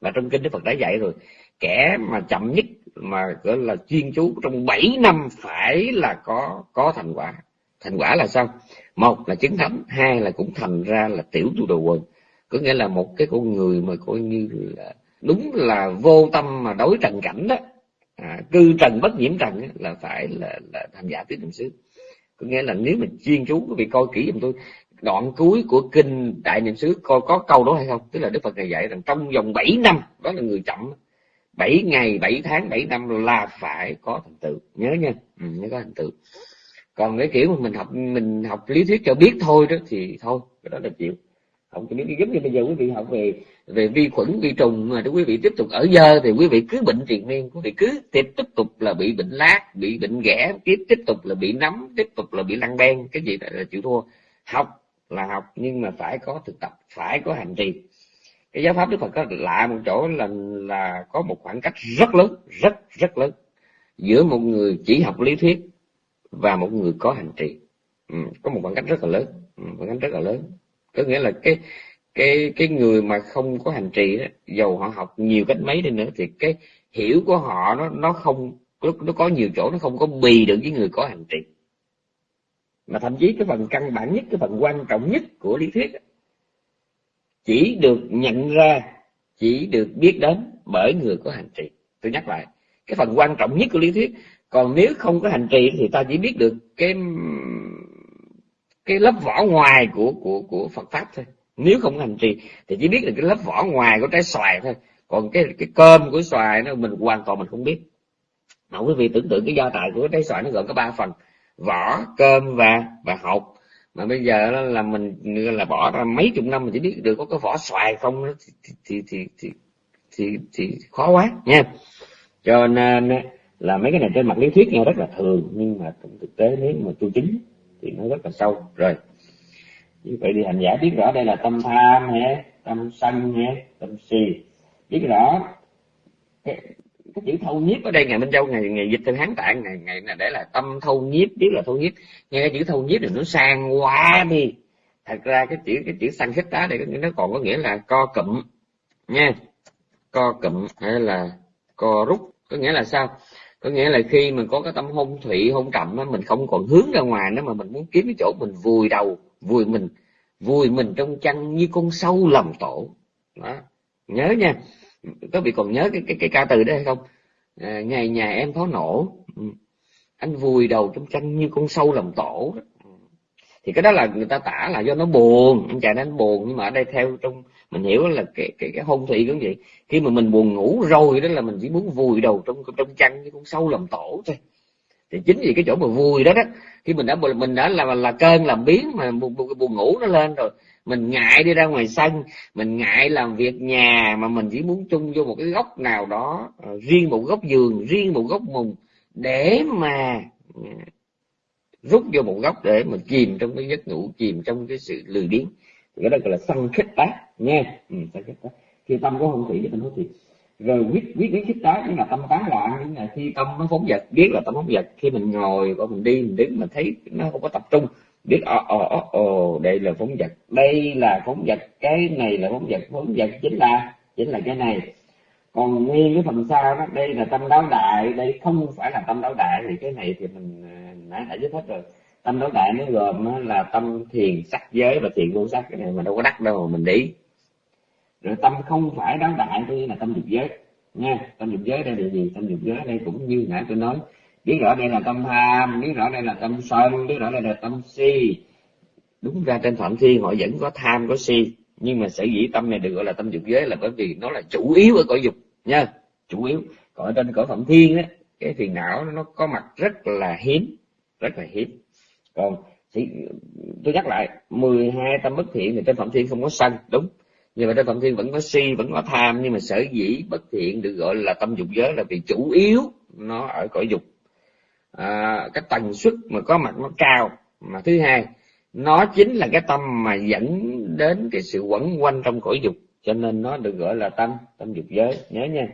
Và trong kinh Đức Phật đã dạy rồi, kẻ mà chậm nhất mà gọi là chuyên chú trong 7 năm phải là có có thành quả. Thành quả là sao? Một là chứng thánh, hai là cũng thành ra là tiểu tu đồ quần. Có nghĩa là một cái con người mà coi như là đúng là vô tâm mà đối trần cảnh đó. À, cư trần bất nhiễm trần đó, là phải là, là thành giả tứ niệm xứ. Có nghĩa là nếu mình chuyên chú quý vị coi kỹ giùm tôi đoạn cuối của kinh đại niệm xứ coi có câu đó hay không? Tức là đức phật này dạy rằng trong vòng 7 năm đó là người chậm 7 ngày 7 tháng 7 năm là phải có thành tựu. Nhớ nha ừ, nhớ có thành tựu. Còn cái kiểu mà mình học mình học lý thuyết cho biết thôi đó thì thôi cái đó là chịu học cho biết giống như bây giờ quý vị học về về vi khuẩn vi trùng mà quý vị tiếp tục ở dơ thì quý vị cứ bệnh triền miên quý vị cứ tiếp tiếp tục là bị bệnh lát bị bệnh ghẻ tiếp tiếp tục là bị nấm tiếp tục là bị lăn đen cái gì là chịu thua. Học là học nhưng mà phải có thực tập phải có hành trì. Cái giáo pháp đức phật có lạ một chỗ là là có một khoảng cách rất lớn rất rất lớn giữa một người chỉ học lý thuyết và một người có hành trì. Ừ, có một khoảng cách rất là lớn ừ, khoảng cách rất là lớn có nghĩa là cái cái cái người mà không có hành trì đó, dầu họ học nhiều cách mấy đi nữa thì cái hiểu của họ nó nó không nó, nó có nhiều chỗ nó không có bì được với người có hành trì. Mà thậm chí cái phần căn bản nhất cái phần quan trọng nhất của lý thuyết chỉ được nhận ra chỉ được biết đến bởi người có hành trì. Tôi nhắc lại cái phần quan trọng nhất của lý thuyết còn nếu không có hành trì thì ta chỉ biết được cái cái lớp vỏ ngoài của của của Phật pháp thôi. Nếu không hành trì thì chỉ biết là cái lớp vỏ ngoài của trái xoài thôi. Còn cái cái cơm của xoài nó mình hoàn toàn mình không biết. Mà quý vị tưởng tượng cái gia tài của trái xoài nó gồm có ba phần. Vỏ cơm và và hột. Mà bây giờ là mình là bỏ ra mấy chục năm mình chỉ biết được có cái vỏ xoài không thì thì thì thì thì, thì khó quá nha. Cho nên là mấy cái này trên mặt lý thuyết nghe rất là thường nhưng mà thực tế nếu mà tu chính thì nó rất là sâu. Rồi. Như vậy thì hành giả biết rõ đây là tâm tham nhé tâm sân nhé tâm si. Biết rõ cái, cái chữ thâu nhiếp ở đây ngày minh châu ngày ngày dịch từ hán tạng ngày ngày là để là tâm thâu nhiếp biết là thâu nhiếp. Nghe cái chữ thâu nhiếp thì nó sang quá đi. Thật ra cái chữ cái chữ sanh khích tá đây nó còn có nghĩa là co cụm nha. Co cụm hay là co rút có nghĩa là sao? Có nghĩa là khi mình có cái tâm hôn thủy hôn trầm mình không còn hướng ra ngoài nữa mà mình muốn kiếm cái chỗ mình vùi đầu vùi mình vùi mình trong chăn như con sâu lầm tổ. Đó. Nhớ nha. Có bị còn nhớ cái cái, cái ca từ đó hay không? À, ngày nhà em pháo nổ. Ừ. Anh vùi đầu trong chăn như con sâu lầm tổ đó thì cái đó là người ta tả là do nó buồn. Anh chàng nên buồn nhưng mà ở đây theo trong mình hiểu là cái cái cái hôn thủy cũng vậy. Khi mà mình buồn ngủ rồi đó là mình chỉ muốn vùi đầu trong trong chăn như con sâu làm tổ thôi. Thì chính vì cái chỗ mà vùi đó đó khi mình đã mình đã là là cơn làm biến mà buồn, buồn, buồn ngủ nó lên rồi mình ngại đi ra ngoài sân mình ngại làm việc nhà mà mình chỉ muốn chung vô một cái góc nào đó ờ, riêng một góc giường riêng một góc mùng để mà rút vô một góc để mà chìm trong cái giấc ngủ chìm trong cái sự lười biếng. Cái đó gọi là sân khích tác nha ừ, sân khích tác khi tâm có không thủy thì tâm hôn thủy. Rồi quyết quyết quyết khích tác nhưng là tâm tán loạn những là khi tâm nó phóng vật biết là tâm phóng vật khi mình ngồi và mình đi mình đứng mình thấy nó không có tập trung biết ồ ồ ồ đây là phóng vật đây là phóng vật cái này là phóng vật phóng vật chính là chính là cái này. Còn nguyên cái phần sau đó đây là tâm đáo đại đây không phải là tâm đáo đại thì cái này thì mình à, nãy đã giải thích rồi. Tâm đối đại nó gồm là tâm thiền sắc giới và thiền vô sắc. Cái này mà đâu có đắc đâu mà mình đi. Rồi tâm không phải đối đại tôi là tâm dục giới. Nha, tâm dục giới đây là gì? Tâm dục giới đây cũng như nãy tôi nói. Biết rõ đây là tâm tham, biết rõ đây là tâm sân, biết rõ đây là tâm si. Đúng ra trên phạm thiên họ vẫn có tham, có si. Nhưng mà sở dĩ tâm này được gọi là tâm dục giới là bởi vì nó là chủ yếu ở cõi dục. Nha, chủ yếu. Còn ở trên cõi phạm thiên á, cái phiền não nó có mặt rất là hiếm rất là hiếm. Còn thì tôi nhắc lại 12 tâm bất thiện thì trên phạm thiên không có sân đúng. Nhưng mà trên phạm thiên vẫn có si vẫn có tham nhưng mà sở dĩ bất thiện được gọi là tâm dục giới là vì chủ yếu nó ở cõi dục. À, cái tần suất mà có mặt nó cao. Mà thứ hai nó chính là cái tâm mà dẫn đến cái sự quẩn quanh trong cõi dục cho nên nó được gọi là tâm tâm dục giới. Nhớ nha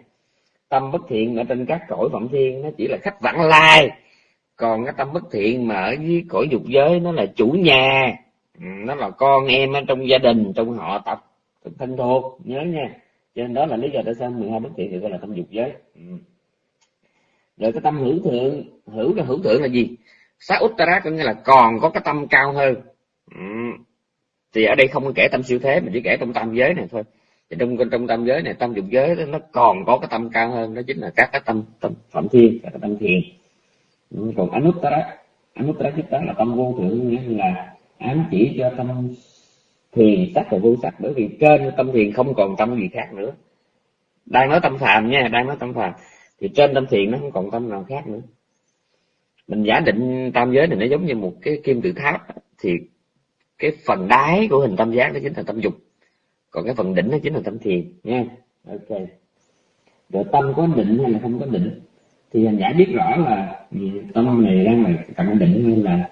tâm bất thiện ở trên các cõi phạm thiên nó chỉ là khách vãng lai còn cái tâm bất thiện mà ở dưới cõi dục giới nó là chủ nhà. Ừ, nó là con em ở trong gia đình trong họ tập thân thuộc nhớ nha. Cho nên đó là lý do tại sao 12 bất thiện thì gọi là tâm dục giới. Ừ. Rồi cái tâm hữu thượng hữu là hữu thượng là gì? Sát uttara có nghĩa là còn có cái tâm cao hơn. Ừ. Thì ở đây không có kể tâm siêu thế mà chỉ kể trong tam giới này thôi. Thì trong trong tam giới này tâm dục giới đó, nó còn có cái tâm cao hơn đó chính là các cái tâm tâm phạm thiên các cái tâm thiền. Ừ, còn anuttara anuttara chitta là tâm vô thượng nghĩa là ám chỉ cho tâm thiền sắc và vô sắc, bởi vì trên tâm thiền không còn tâm gì khác nữa. Đang nói tâm phàm nha, đang nói tâm phàm, thì trên tâm thiền nó không còn tâm nào khác nữa. Mình giả định tam giới này nó giống như một cái kim tự tháp thì cái phần đáy của hình tam giác đó chính là tâm dục. Còn cái phần đỉnh nó chính là tâm thiền, nha. Ok. Rồi tâm có định hay là không có định? Thì hành giả biết rõ là tâm này đang là cận định hay là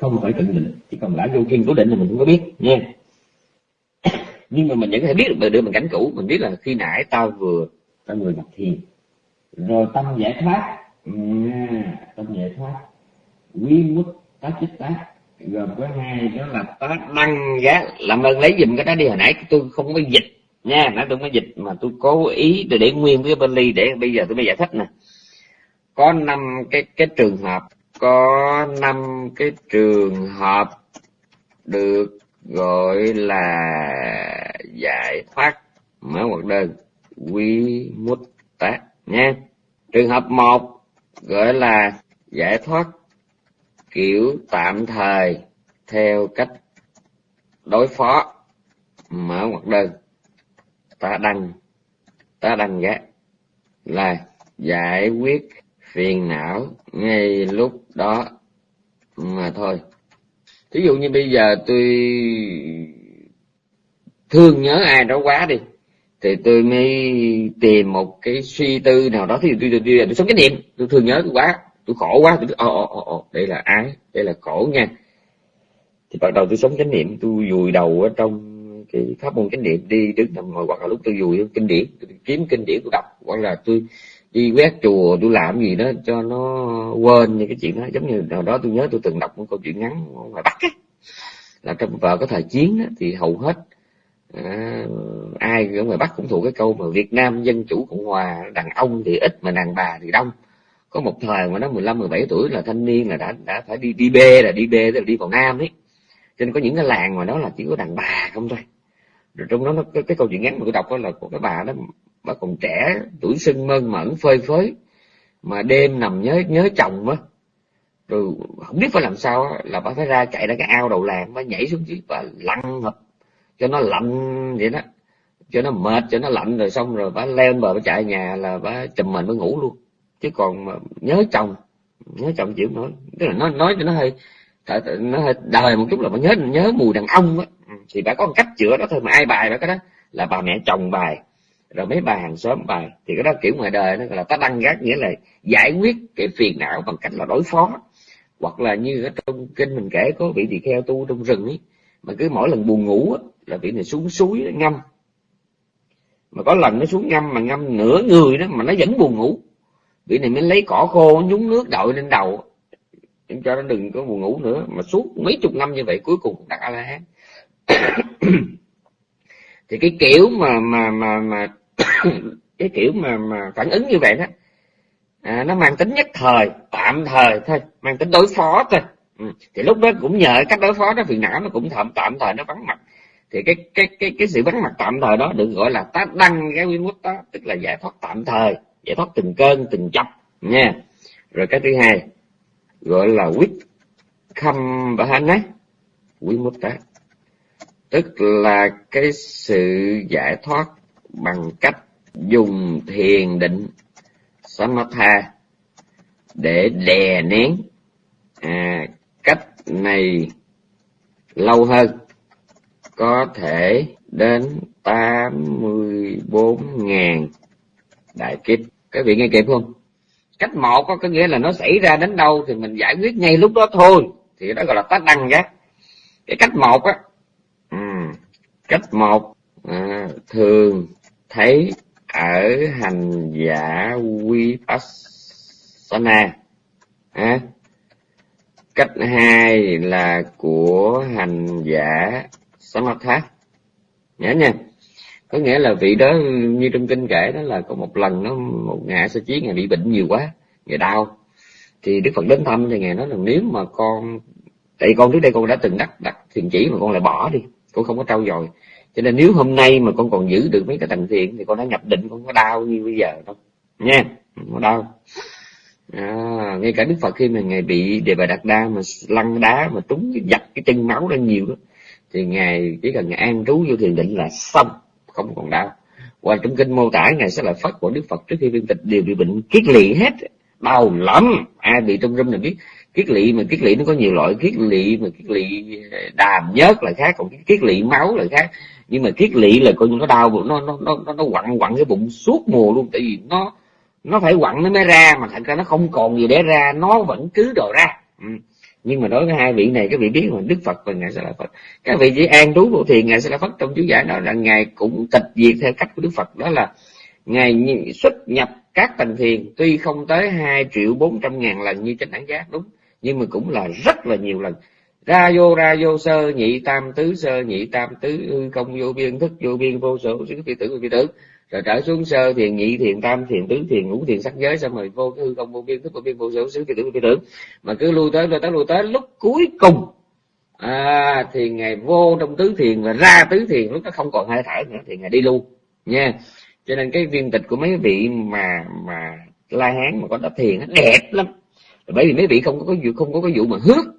không phải cận định chỉ còn đã vô kiên cố định thì mình cũng có biết nha [coughs] nhưng mà mình vẫn có thể biết được được mình cảnh cũ mình biết là khi nãy tao vừa tao vừa nhập thiền rồi tâm giải thoát. À, tâm giải thoát. Quy mức tá chích tá gồm có hai đó là tá đăng giá làm ơn lấy dùm cái đó đi hồi nãy tôi không có dịch nha nãy tôi mới dịch mà tôi cố ý để để nguyên cái bên ly để bây giờ tôi mới giải thích nè có năm cái cái trường hợp. Có năm cái trường hợp được gọi là giải thoát mở ngoặc đơn quy mút tác nha. Trường hợp một gọi là giải thoát kiểu tạm thời theo cách đối phó mở ngoặc đơn ta đăng ta đăng giá là giải quyết phiền não ngay lúc đó. Mà thôi thí dụ như bây giờ tôi thương nhớ ai đó quá đi thì tôi mới tìm một cái suy tư nào đó. Thì tôi tôi, tôi, tôi sống cái niệm tôi thương nhớ tôi quá tôi khổ quá tôi ồ ồ ồ đây là ái, đây là khổ nha. Thì bắt đầu tôi sống chánh niệm tôi vùi đầu ở trong cái pháp môn chánh niệm đi đứng nằm ngồi hoặc là lúc tôi vùi kinh điển tôi kiếm kinh điển tôi đọc hoặc là tôi đi quét chùa tôi làm gì đó cho nó quên những cái chuyện đó. Giống như nào đó tôi nhớ tôi từng đọc một câu chuyện ngắn ngoài bắc ấy, là trong vợ có thời chiến đó, thì hầu hết à, ai ở ngoài bắc cũng thuộc cái câu mà việt nam dân chủ cộng hòa đàn ông thì ít mà đàn bà thì đông. Có một thời mà nó 15 17 tuổi là thanh niên là đã đã phải đi đi bê là đi bê là đi vào nam ấy. Cho nên có những cái làng mà đó là chỉ có đàn bà không thôi. Rồi trong đó nó cái, cái câu chuyện ngắn mà tôi đọc đó là của cái bà đó bà còn trẻ tuổi sưng mơn mẫn phơi phới mà đêm nằm nhớ nhớ chồng á. Rồi không biết phải làm sao á, là bà phải ra chạy ra cái ao đầu làng bà nhảy xuống dưới và lăn ngập cho nó lạnh vậy đó. Cho nó mệt cho nó lạnh rồi xong rồi bà leo lên bờ bà chạy nhà là bà chùm mình mới ngủ luôn. Chứ còn mà nhớ chồng nhớ chồng chịu nói tức là nói nói cho nó hơi nó hơi đời một chút là bà nhớ nhớ mùi đàn ông á. Ừ, thì bà có một cách chữa đó thôi mà ai bài bà cái đó là bà mẹ chồng bài rồi mấy bà hàng xóm bài thì cái đó kiểu ngoài đời nó là ta đăng gác nghĩa là giải quyết cái phiền não bằng cách là đối phó. Hoặc là như ở trong kinh mình kể có vị tỳ kheo tu trong rừng ấy mà cứ mỗi lần buồn ngủ á, là vị này xuống suối ngâm. Mà có lần nó xuống ngâm mà ngâm nửa người đó mà nó vẫn buồn ngủ. Vị này mới lấy cỏ khô nhúng nước đội lên đầu. Cho nó đừng có buồn ngủ nữa mà suốt mấy chục năm như vậy cuối cùng cũng đặt a la hán. [coughs] Thì cái kiểu mà mà mà mà cái kiểu mà mà phản ứng như vậy đó. À, nó mang tính nhất thời tạm thời thôi mang tính đối phó thôi. Ừ. thì lúc đó cũng nhờ cách đối phó đó phiền não nó cũng tạm tạm thời nó vắng mặt. Thì cái cái cái cái sự vắng mặt tạm thời đó được gọi là tá đăng cái nguyên đó tức là giải thoát tạm thời giải thoát từng cơn từng chập, nha. Rồi cái thứ hai gọi là quýt khâm và hana quý mút tá tức là cái sự giải thoát bằng cách dùng thiền định samatha để đè nén à, cách này lâu hơn có thể đến 84.000 đại kiếp. Các vị nghe kịp không? Cách một có, nghĩa là nó xảy ra đến đâu thì mình giải quyết ngay lúc đó thôi thì đó gọi là tác đăng giác cái cách một á ừ, cách một à, thường thấy ở hành giả vipassana. À, cách hai là của hành giả samatha. Nhớ nha. Có nghĩa là vị đó như trong kinh kể đó là có một lần nó một ngày sơ chí ngày bị bệnh nhiều quá ngày đau. Thì đức phật đến thăm thì ngài nói là nếu mà con tại con trước đây con đã từng đắc đặt thiền chỉ mà con lại bỏ đi con không có trau dồi cho nên nếu hôm nay mà con còn giữ được mấy cái tầng thiện thì con đã nhập định con có đau như bây giờ đâu. Nha không có đau. À, ngay cả đức phật khi mà ngài bị đề bà đạt đa mà lăn đá mà trúng cái giặt cái chân máu ra nhiều đó thì ngài chỉ cần ngài an trú vô thiền định là xong không còn đau. Qua trong kinh mô tả ngài sẽ là phất của đức phật trước khi viên tịch đều bị bệnh kiết lỵ hết. Đau lắm. Ai bị trong râm là biết. Kiết lỵ mà kiết lỵ nó có nhiều loại. Kiết lỵ mà kiết lỵ đàm nhớt là khác còn kiết lỵ máu là khác nhưng mà kiết lỵ là coi như nó đau nó nó nó nó, nó quặn quặn cái bụng suốt mùa luôn. Tại vì nó nó phải quặn nó mới ra mà thật ra nó không còn gì để ra nó vẫn cứ đồ ra. Ừ. Nhưng mà đối với hai vị này các vị biết mà đức phật và ngài sẽ là phật. Các vị chỉ an trú vô thiền ngài sẽ là phật trong chú giải đó là ngài cũng tịch diệt theo cách của đức phật đó là ngài xuất nhập các tầng thiền tuy không tới hai triệu bốn trăm ngàn lần như trên đẳng giác đúng. Nhưng mà cũng là rất là nhiều lần ra vô ra vô sơ nhị tam tứ sơ nhị tam tứ hư không vô biên thức vô biên vô sở xứ phi tử phi tử. Rồi trở xuống sơ thiền nhị thiền tam thiền tứ thiền ngũ thiền sắc giới xong rồi vô cái hư không vô biên thức vô biên vô sở xứ phi tử phi tử. Mà cứ lui tới lui tới lui tới lúc cuối cùng à, thì ngài vô trong tứ thiền và ra tứ thiền lúc đó không còn hơi thở nữa thì ngài đi luôn nha. Cho nên cái viên tịch của mấy vị mà mà la hán mà có đắp thiền nó đẹp lắm. Bởi vì mấy vị không có vụ không có cái vụ mà hước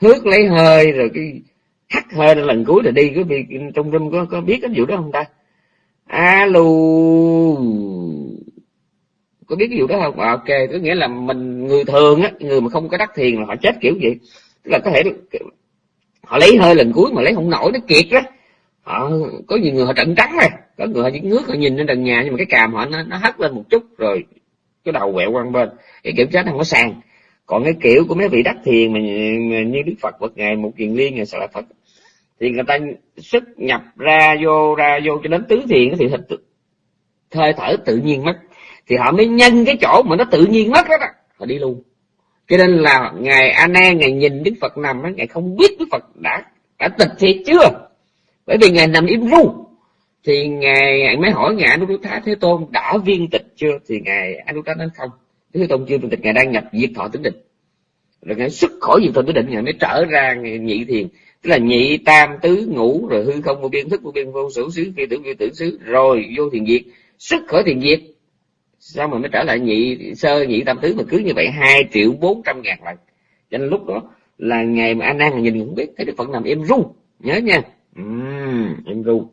hước lấy hơi rồi cái hắt hơi lần cuối rồi đi. Cái vị trong râm có có biết cái vụ đó không ta? Alo. Có biết cái vụ đó không? À, ok. Có nghĩa là mình người thường á người mà không có đắc thiền là họ chết kiểu gì tức là có thể họ lấy hơi lần cuối mà lấy không nổi nó kiệt đó họ có nhiều người họ trận trắng rồi có người họ chỉ ngước họ nhìn lên trần nhà nhưng mà cái càm họ nó, nó hất lên một chút rồi cái đầu quẹo qua bên. Cái kiểm soát không có sàn còn cái kiểu của mấy vị đắc thiền mà như đức phật bậc ngày một kiền liên ngày là phật thì người ta xuất nhập ra vô ra vô cho đến tứ thiền thì thịt hơi thở tự nhiên mất. Thì họ mới nhân cái chỗ mà nó tự nhiên mất đó, đó họ đi luôn. Cho nên là ngài a nan ngài nhìn đức phật nằm á ngài không biết đức phật đã đã tịch thiệt chưa? Bởi vì ngài nằm im ru. Thì ngài, ngài mới hỏi ngài Anuruddha Thế Tôn đã viên tịch chưa? Thì ngài Anuruddha nói không. Thế Tôn chưa tịch ngài đang nhập diệt thọ tính định. Rồi ngài xuất khỏi diệt thọ tính định ngài mới trở ra nhị thiền. Tức là nhị tam tứ ngũ rồi hư không vô biên thức vô biên vô sử xứ phi tưởng phi tưởng xứ rồi vô thiền diệt. Xuất khỏi thiền diệt sao mà mới trở lại nhị sơ nhị tam tứ mà cứ như vậy hai triệu bốn trăm ngàn lần. Cho nên lúc đó là ngày mà anh đang nhìn cũng biết thấy đức phật nằm im ru nhớ nha. Uhm, im ru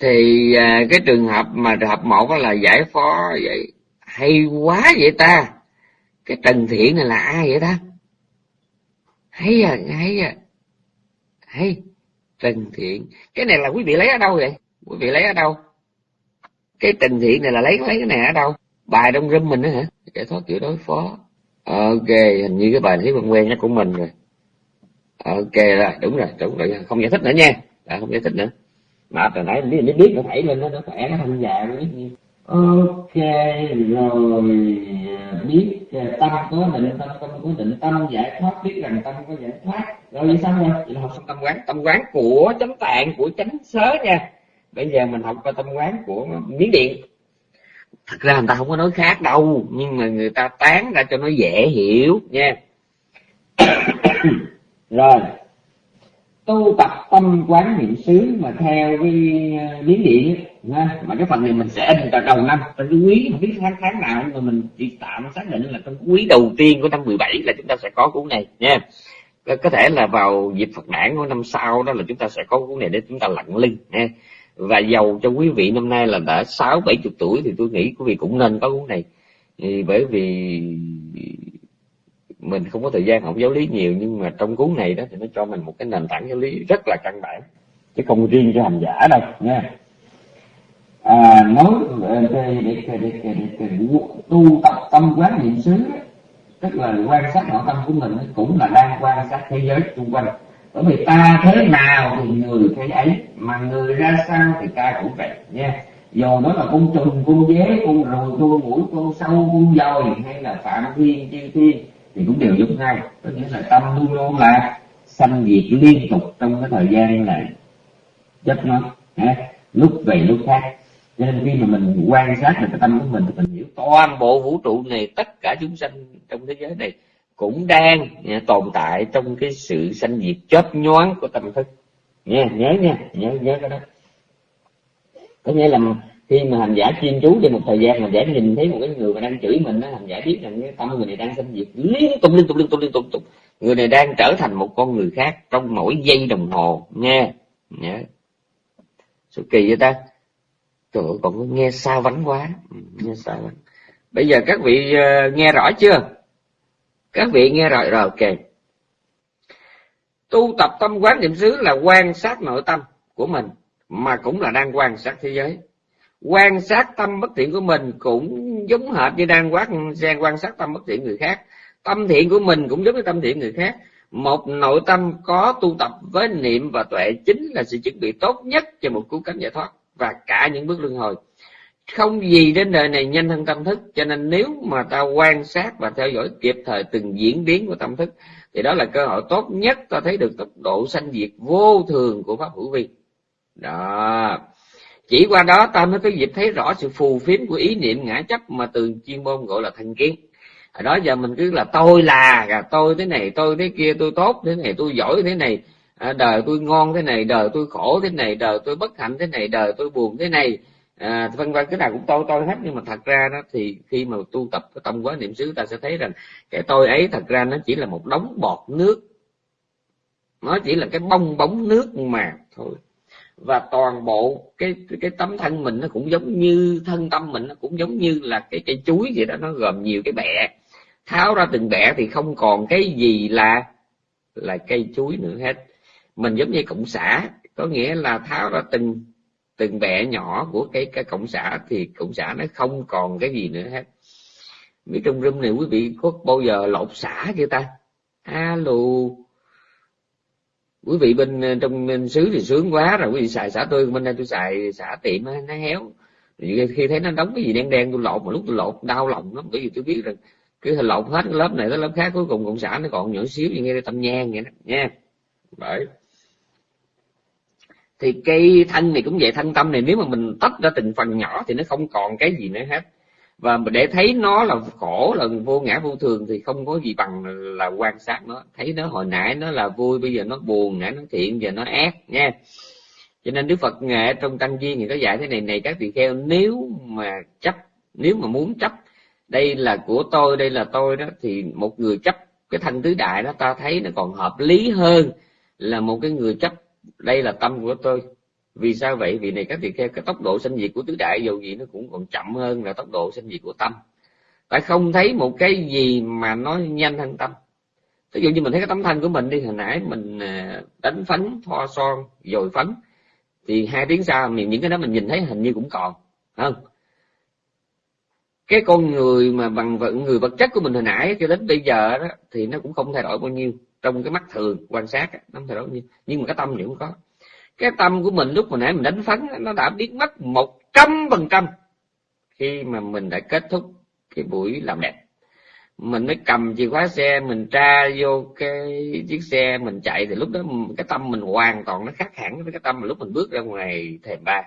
thì à, cái trường hợp mà trường hợp một là giải phó vậy hay quá vậy ta? Cái trần thiện này là ai vậy ta? Hay à hay à. Hay trần thiện. Cái này là quý vị lấy ở đâu vậy? Quý vị lấy ở đâu? Cái trần thiện này là lấy lấy cái này ở đâu? Bài trong râm mình đó hả? Giải thoát kiểu đối phó. Ok hình như cái bài thấy quen quen nhất của mình rồi. Ok rồi đúng rồi đúng rồi. Không giải thích nữa nha. À, không giải thích nữa. Mà từ nãy biết biết nó thảy lên nó nó khỏe nó thanh già nó biết ok rồi biết tâm có định tâm không có định tâm giải thoát biết rằng tâm có giải thoát. Rồi vậy rồi vậy là học xong tâm quán. Tâm quán của chánh tạng của chánh sớ nha. Bây giờ mình học qua tâm quán của miến điện. Thật ra người ta không có nói khác đâu nhưng mà người ta tán ra cho nó dễ hiểu nha. [coughs] Rồi. Tu tập tâm quán niệm xứ mà theo cái ờ, biến điện nha mà cái phần này mình sẽ in vào đầu năm. Trong cái quý, không biết tháng tháng nào nhưng mà mình chỉ tạm xác định là trong quý đầu tiên của năm 17 là chúng ta sẽ có cuốn này nha. Có thể là vào dịp Phật đản của năm sau đó là chúng ta sẽ có cuốn này để chúng ta lặng lưng nha. Và giàu cho quý vị năm nay là đã sáu, bảy chục tuổi thì tôi nghĩ quý vị cũng nên có cuốn này. Thì bởi vì mình không có thời gian học giáo lý nhiều, nhưng mà trong cuốn này đó thì nó cho mình một cái nền tảng giáo lý rất là căn bản, chứ không riêng cho hành giả đâu nha à, nói để, để, để, để, để, tu tập tâm quán niệm xứ tức là quan sát nội tâm của mình cũng là đang quan sát thế giới xung quanh. Bởi vì ta thế nào thì người thế ấy mà người ra sao thì ta cũng vậy nha. Dù đó là con trùng con dế con ruồi con mũi con sâu con dòi hay là phạm thiên chư thiên thì cũng đều giống nhau. Có nghĩa là tâm luôn luôn là sanh diệt liên tục trong cái thời gian này. Chấp nó lúc về lúc khác cho nên khi mà mình quan sát được cái tâm của mình thì mình hiểu toàn bộ vũ trụ này tất cả chúng sanh trong thế giới này cũng đang nha, tồn tại trong cái sự sanh diệt chớp nhoáng của tâm thức. Nha nhớ nha nhớ nhớ cái đó. Có nghĩa là khi mà hành giả chuyên chú cho một thời gian hành giả nhìn thấy một cái người mà đang chửi mình đó hành giả biết rằng cái tâm người này đang sanh diệt liên tục liên tục liên tục liên tục, liên tục. người này đang trở thành một con người khác trong mỗi giây đồng hồ. Nha nhớ. Sự kỳ vậy ta? Trời ơi còn nghe xa vắng quá. Ừ, nghe xa vắng bây giờ các vị uh, nghe rõ chưa? Các vị nghe rồi rồi ok. Tu tập tâm quán niệm xứ là quan sát nội tâm của mình mà cũng là đang quan sát thế giới. Quan sát tâm bất thiện của mình cũng giống hệt như đang quán đang quan sát tâm bất thiện người khác. Tâm thiện của mình cũng giống như tâm thiện người khác. Một nội tâm có tu tập với niệm và tuệ chính là sự chuẩn bị tốt nhất cho một cứu cánh giải thoát và cả những bước luân hồi. Không gì đến đời này nhanh hơn tâm thức, cho nên nếu mà ta quan sát và theo dõi kịp thời từng diễn biến của tâm thức, thì đó là cơ hội tốt nhất ta thấy được tốc độ sanh diệt vô thường của pháp hữu vi. Đó. Chỉ qua đó ta mới có dịp thấy rõ sự phù phiếm của ý niệm ngã chấp mà từ chuyên môn gọi là thành kiến. Ở đó giờ mình cứ là tôi là tôi thế này, tôi thế kia, tôi tốt thế này, tôi giỏi thế này à, đời tôi ngon thế này đời tôi khổ thế này đời tôi bất hạnh thế này đời tôi buồn thế này. À, vân vân cái nào cũng tôi tôi hết. Nhưng mà thật ra đó thì khi mà tu tập cái tâm quán niệm xứ ta sẽ thấy rằng cái tôi ấy thật ra nó chỉ là một đống bọt nước. Nó chỉ là cái bong bóng nước mà thôi. Và toàn bộ cái cái tấm thân mình nó cũng giống như thân tâm mình nó cũng giống như là cái cây chuối vậy đó. Nó gồm nhiều cái bẹ tháo ra từng bẹ thì không còn cái gì là là cây chuối nữa hết mình giống như cộng xã có nghĩa là tháo ra từng từng bẹ nhỏ của cái cái cộng xã thì cộng xã nó không còn cái gì nữa hết. Mấy trong room này quý vị có bao giờ lột xả chưa ta? Alo. Quý vị bên, trong, bên xứ thì sướng quá rồi, quý vị xài, xả tôi, bên đây tôi xài, xả tiệm, nó héo. Khi thấy nó đóng cái gì đen đen, tôi lột, mà lúc tôi lột đau lòng lắm, bởi vì tôi biết rằng cứ lột hết cái lớp này tới lớp khác, cuối cùng cộng xã nó còn nhỏ xíu như nghe tâm nhang vậy đó, nha. Bởi thì cây thân này cũng vậy, thân tâm này, nếu mà mình tách ra từng phần nhỏ thì nó không còn cái gì nữa hết. Và để thấy nó là khổ, là vô ngã, vô thường thì không có gì bằng là quan sát nó. Thấy nó hồi nãy nó là vui, bây giờ nó buồn, nãy nó thiện, giờ nó ác nha cho nên đức phật nghệ trong tăng viên thì có dạy thế này này các vị kheo, nếu mà chấp, nếu mà muốn chấp, đây là của tôi, đây là tôi đó, thì một người chấp cái thân tứ đại đó, ta thấy nó còn hợp lý hơn là một cái người chấp đây là tâm của tôi. Vì sao vậy? Vì này các vị kheo cái tốc độ sinh diệt của tứ đại, dù gì nó cũng còn chậm hơn là tốc độ sinh diệt của tâm. Tại không thấy một cái gì mà nó nhanh hơn tâm. Ví dụ như mình thấy cái tấm thân của mình đi, hồi nãy mình à, đánh phấn, thoa son, dồi phấn, thì hai tiếng sau mình những cái đó mình nhìn thấy hình như cũng còn không? Cái con người mà bằng vận người vật chất của mình hồi nãy cho đến bây giờ đó, thì nó cũng không thay đổi bao nhiêu trong cái mắt thường, quan sát nó không thay đổi nhưng mà cái tâm thì cũng có. Cái tâm của mình lúc mà nãy mình đánh phấn nó đã biến mất một trăm phần trăm khi mà mình đã kết thúc cái buổi làm đẹp. Mình mới cầm chìa khóa xe, mình tra vô cái chiếc xe mình chạy, thì lúc đó cái tâm mình hoàn toàn nó khác hẳn với cái tâm mà lúc mình bước ra ngoài thềm ba.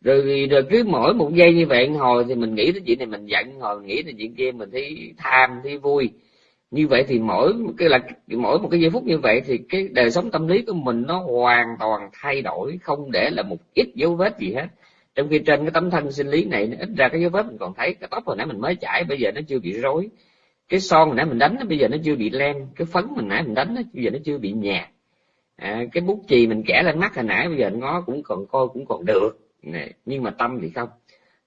Rồi rồi cứ mỗi một giây như vậy hồi thì mình nghĩ tới chuyện này mình giận hồi mình nghĩ tới chuyện kia mình thấy tham, thấy vui như vậy thì mỗi cái là mỗi một cái giây phút như vậy thì cái đời sống tâm lý của mình nó hoàn toàn thay đổi không để là một ít dấu vết gì hết. Trong khi trên cái tấm thân sinh lý này ít ra cái dấu vết mình còn thấy. Cái tóc hồi nãy mình mới chải bây giờ nó chưa bị rối. Cái son hồi nãy mình đánh bây giờ nó chưa bị len. Cái phấn mình nãy mình đánh bây giờ nó chưa bị nhạt. À, cái bút chì mình kẻ lên mắt hồi nãy bây giờ nó cũng còn coi cũng còn được. Này, nhưng mà tâm thì không.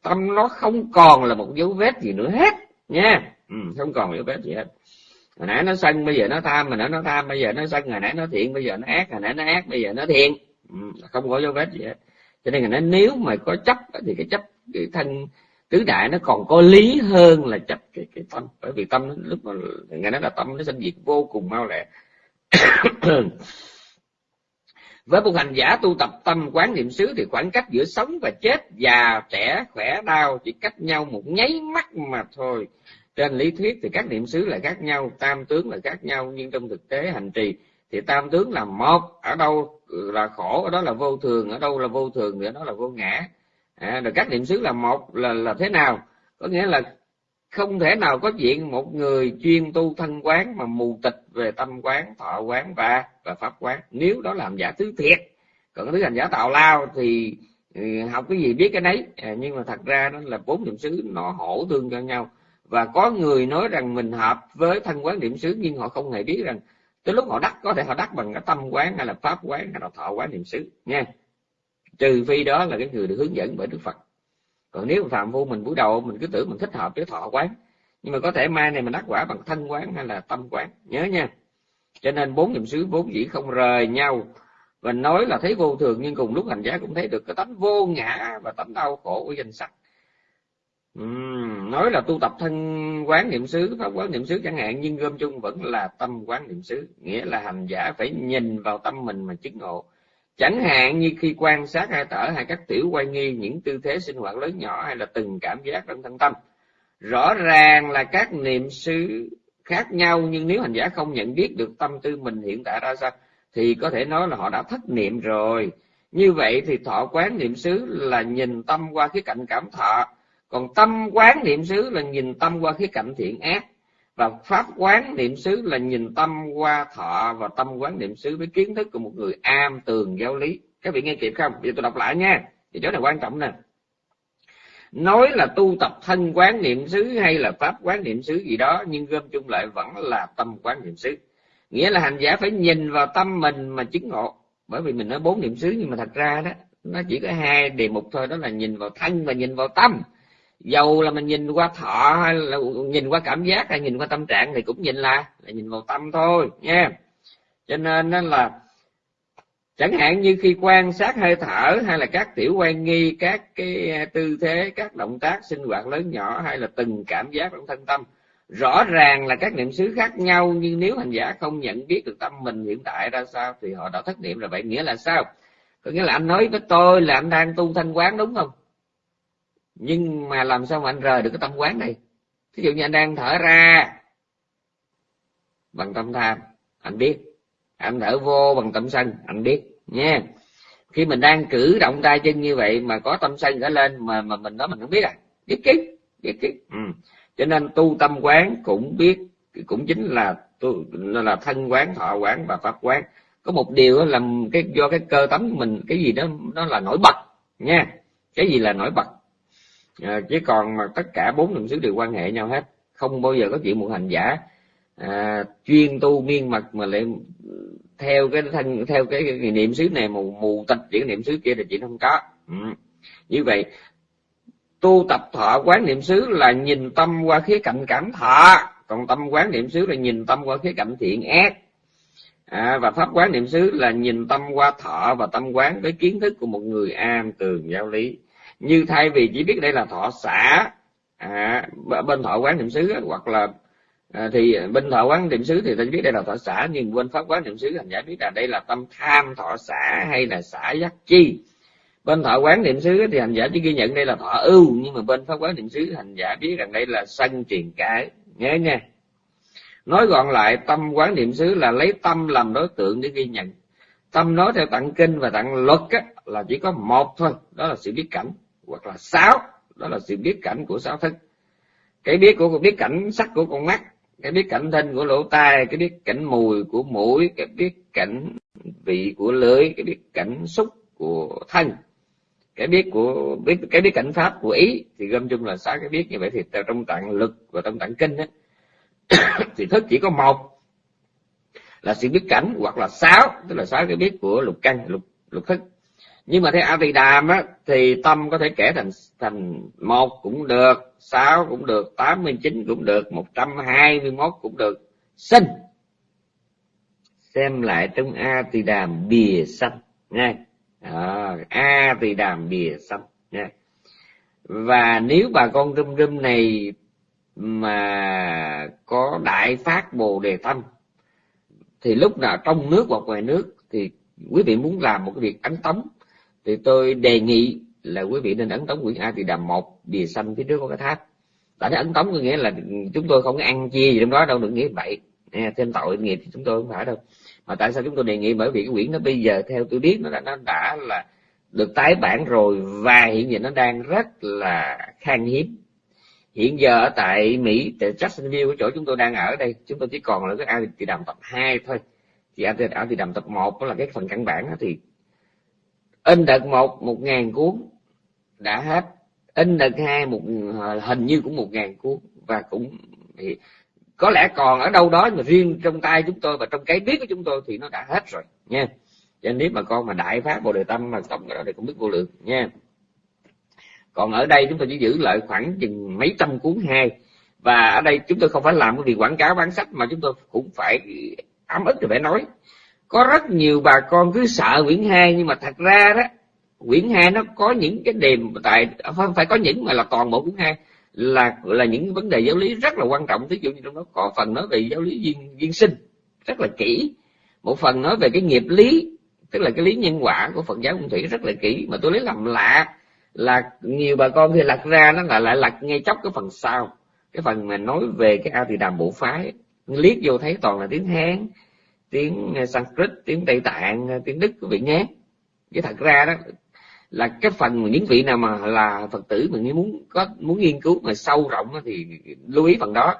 Tâm nó không còn là một dấu vết gì nữa hết nha. Ừ, không còn dấu vết gì hết hồi nãy nó sân bây giờ nó tham mà nãy nó tham bây giờ nó sân hồi nãy nó thiện bây giờ nó ác hồi nãy nó ác bây giờ nó thiện. Ừ, không có dấu vết gì hết. Cho nên là nếu mà có chấp thì cái chấp cái thân tứ đại nó còn có lý hơn là chấp cái cái tâm. Bởi vì tâm nó, lúc mà ngày nói là tâm nó sinh diệt vô cùng mau lẹ. [coughs] Với một hành giả tu tập tâm quán niệm xứ thì khoảng cách giữa sống và chết già trẻ khỏe đau chỉ cách nhau một nháy mắt mà thôi trên lý thuyết thì các niệm xứ là khác nhau tam tướng là khác nhau nhưng trong thực tế hành trì thì tam tướng là một ở đâu là khổ ở đó là vô thường ở đâu là vô thường thì ở đó là vô ngã. À, rồi các niệm xứ là một là là thế nào? Có nghĩa là không thể nào có chuyện một người chuyên tu thân quán mà mù tịch về tâm quán thọ quán và và pháp quán. Nếu đó làm giả thứ thiệt còn thứ hành giả tạo lao thì ừ, học cái gì biết cái nấy. À, nhưng mà thật ra đó là bốn niệm xứ nó hỗ tương cho nhau và có người nói rằng mình hợp với thân quán niệm xứ nhưng họ không hề biết rằng tới lúc họ đắc, có thể họ đắc bằng cái tâm quán hay là pháp quán hay là thọ quán niệm xứ nha trừ phi đó là cái người được hướng dẫn bởi đức phật. Còn nếu phạm vô mình buổi đầu mình cứ tưởng mình thích hợp với thọ quán, nhưng mà có thể mai này mình đắc quả bằng thân quán hay là tâm quán, nhớ nha. Cho nên bốn niệm xứ vốn dĩ không rời nhau và nói là thấy vô thường nhưng cùng lúc hành giả cũng thấy được cái tánh vô ngã và tánh đau khổ của danh sắc uhm, nói là tu tập thân quán niệm xứ pháp quán niệm xứ chẳng hạn nhưng gom chung vẫn là tâm quán niệm xứ. Nghĩa là hành giả phải nhìn vào tâm mình mà chứng ngộ. Chẳng hạn như khi quan sát hai thở hay các tiểu quay nghi những tư thế sinh hoạt lớn nhỏ hay là từng cảm giác trong thân tâm. Rõ ràng là các niệm xứ khác nhau nhưng nếu hành giả không nhận biết được tâm tư mình hiện tại ra sao thì có thể nói là họ đã thất niệm rồi. Như vậy thì thọ quán niệm xứ là nhìn tâm qua khía cạnh cảm thọ còn tâm quán niệm xứ là nhìn tâm qua khía cạnh thiện ác, và pháp quán niệm xứ là nhìn tâm qua thọ, và tâm quán niệm xứ với kiến thức của một người am tường giáo lý. Các vị nghe kịp không? Bây giờ tôi đọc lại nha. Thì chỗ này quan trọng nè. Nói là tu tập thân quán niệm xứ hay là pháp quán niệm xứ gì đó, nhưng gom chung lại vẫn là tâm quán niệm xứ. Nghĩa là hành giả phải nhìn vào tâm mình mà chứng ngộ. Bởi vì mình nói bốn niệm xứ nhưng mà thật ra đó, nó chỉ có hai đề mục thôi, đó là nhìn vào thân và nhìn vào tâm dầu là mình nhìn qua thọ hay là nhìn qua cảm giác hay nhìn qua tâm trạng thì cũng nhìn là là nhìn vào tâm thôi, nha. Cho nên nó là chẳng hạn như khi quan sát hơi thở hay là các tiểu quan nghi, các cái à, tư thế, các động tác sinh hoạt lớn nhỏ hay là từng cảm giác trong thân tâm, rõ ràng là các niệm xứ khác nhau, nhưng nếu hành giả không nhận biết được tâm mình hiện tại ra sao thì họ đã thất niệm là vậy nghĩa là sao? Có nghĩa là anh nói với tôi là anh đang tu thanh quán đúng không? Nhưng mà làm sao mà anh rời được cái tâm quán này? Thí dụ như anh đang thở ra. Bằng tâm tham, anh biết. Anh thở vô bằng tâm sân, anh biết nha khi mình đang cử động tay chân như vậy mà có tâm sân trở lên mà mà mình nói mình không biết à? Biết chứ biết chứ. Ừ. cho nên tu tâm quán cũng biết, cũng chính là tu, là thân quán, thọ quán và pháp quán. Có một điều là cái, do cái cơ tánh của mình, cái gì đó, nó là nổi bật nha cái gì là nổi bật? Ờ, à, chứ còn mà tất cả bốn niệm xứ đều quan hệ nhau hết. Không bao giờ có chuyện một hành giả à, chuyên tu miên mật mà lại theo cái thân theo cái, cái niệm xứ này mù mù tịch chuyển niệm xứ kia thì chuyện không có. Ừ. như vậy tu tập thọ quán niệm xứ là nhìn tâm qua khía cạnh cảm thọ còn tâm quán niệm xứ là nhìn tâm qua khía cạnh thiện ác. À, và pháp quán niệm xứ là nhìn tâm qua thọ và tâm quán với kiến thức của một người am tường giáo lý như thay vì chỉ biết đây là thọ xã à, bên thọ quán niệm xứ hoặc là à, thì bên thọ quán niệm xứ thì ta biết đây là thọ xã nhưng bên pháp quán niệm xứ hành giả biết là đây là tâm tham thọ xã hay là xã giác chi. Bên thọ quán niệm xứ thì hành giả chỉ ghi nhận đây là thọ ưu nhưng mà bên pháp quán niệm xứ hành giả biết rằng đây là sân truyền cái. Nhớ nha. Nói gọn lại tâm quán niệm xứ là lấy tâm làm đối tượng để ghi nhận. Tâm nói theo tặng kinh và tặng luật á, là chỉ có một thôi đó là sự biết cảnh hoặc là sáu đó là sự biết cảnh của sáu thức cái biết của biết cảnh sắc của con mắt cái biết cảnh thân của lỗ tai cái biết cảnh mùi của mũi cái biết cảnh vị của lưỡi cái biết cảnh xúc của thân. Cái biết của biết cái biết cảnh pháp của ý thì gom chung là sáu cái biết như vậy. Thì trong tạng lực và trong tạng kinh ấy, [coughs] thì thức chỉ có một là sự biết cảnh hoặc là sáu tức là sáu cái biết của lục căn lục lục thức nhưng mà theo a tỳ đàm á thì tâm có thể kể thành thành một cũng được sáu cũng được tám mươi chín cũng được một trăm hai mươi mốt cũng được. Sinh. Xem lại trong a tỳ đàm bìa xanh nha à, a tỳ đàm bìa xanh nha và nếu bà con râm râm này mà có đại phát bồ đề tâm thì lúc nào trong nước hoặc ngoài nước thì quý vị muốn làm một cái việc ấn tống thì tôi đề nghị là quý vị nên ấn tống quyển a thì đàm một bìa xanh phía trước có cái tháp. Tại nó ấn tống có nghĩa là chúng tôi không ăn chia gì trong đó đâu đừng nghĩ vậy. Thêm tội nghiệp thì chúng tôi không phải đâu. Mà tại sao chúng tôi đề nghị? Bởi vì cái quyển nó bây giờ theo tôi biết nó đã nó đã là được tái bản rồi và hiện giờ nó đang rất là khan hiếm. Hiện giờ ở tại mỹ tại Jacksonville cái chỗ chúng tôi đang ở đây chúng tôi chỉ còn là cái a thì đàm tập 2 thôi. Thì a thì đàm tập 1 đó là cái phần căn bản đó, thì in đợt một một ngàn cuốn đã hết. In đợt hai, một ờ, hình như cũng một ngàn cuốn và cũng thì có lẽ còn ở đâu đó mà riêng trong tay chúng tôi và trong cái biết của chúng tôi thì nó đã hết rồi, nha. Cho nên nếu mà con mà đại phát bồ đề tâm mà tổng cái đó thì cũng biết vô lượng, nha. Còn ở đây chúng tôi chỉ giữ lại khoảng chừng mấy trăm cuốn hai và ở đây chúng tôi không phải làm cái việc quảng cáo bán sách mà chúng tôi cũng phải ám ức thì phải nói có rất nhiều bà con cứ sợ quyển hai, nhưng mà thật ra đó quyển hai nó có những cái đềm tại, không phải có những mà là toàn bộ quyển hai, là là những vấn đề giáo lý rất là quan trọng. Ví dụ như trong đó có phần nói về giáo lý duyên duyên sinh, rất là kỹ. Một phần nói về cái nghiệp lý, tức là cái lý nhân quả của phật giáo nguyên thủy rất là kỹ. Mà tôi lấy làm lạ là nhiều bà con thì lật ra nó lại lại lật ngay chốc cái phần sau. Cái phần mà nói về cái a tỳ đàm bộ phái. Liếc vô thấy toàn là tiếng hán tiếng ờ, sanskrit tiếng tây tạng ờ, tiếng đức quý vị nhé. Chứ thật ra đó là cái phần những vị nào mà là phật tử mình muốn có muốn nghiên cứu mà sâu rộng thì lưu ý phần đó.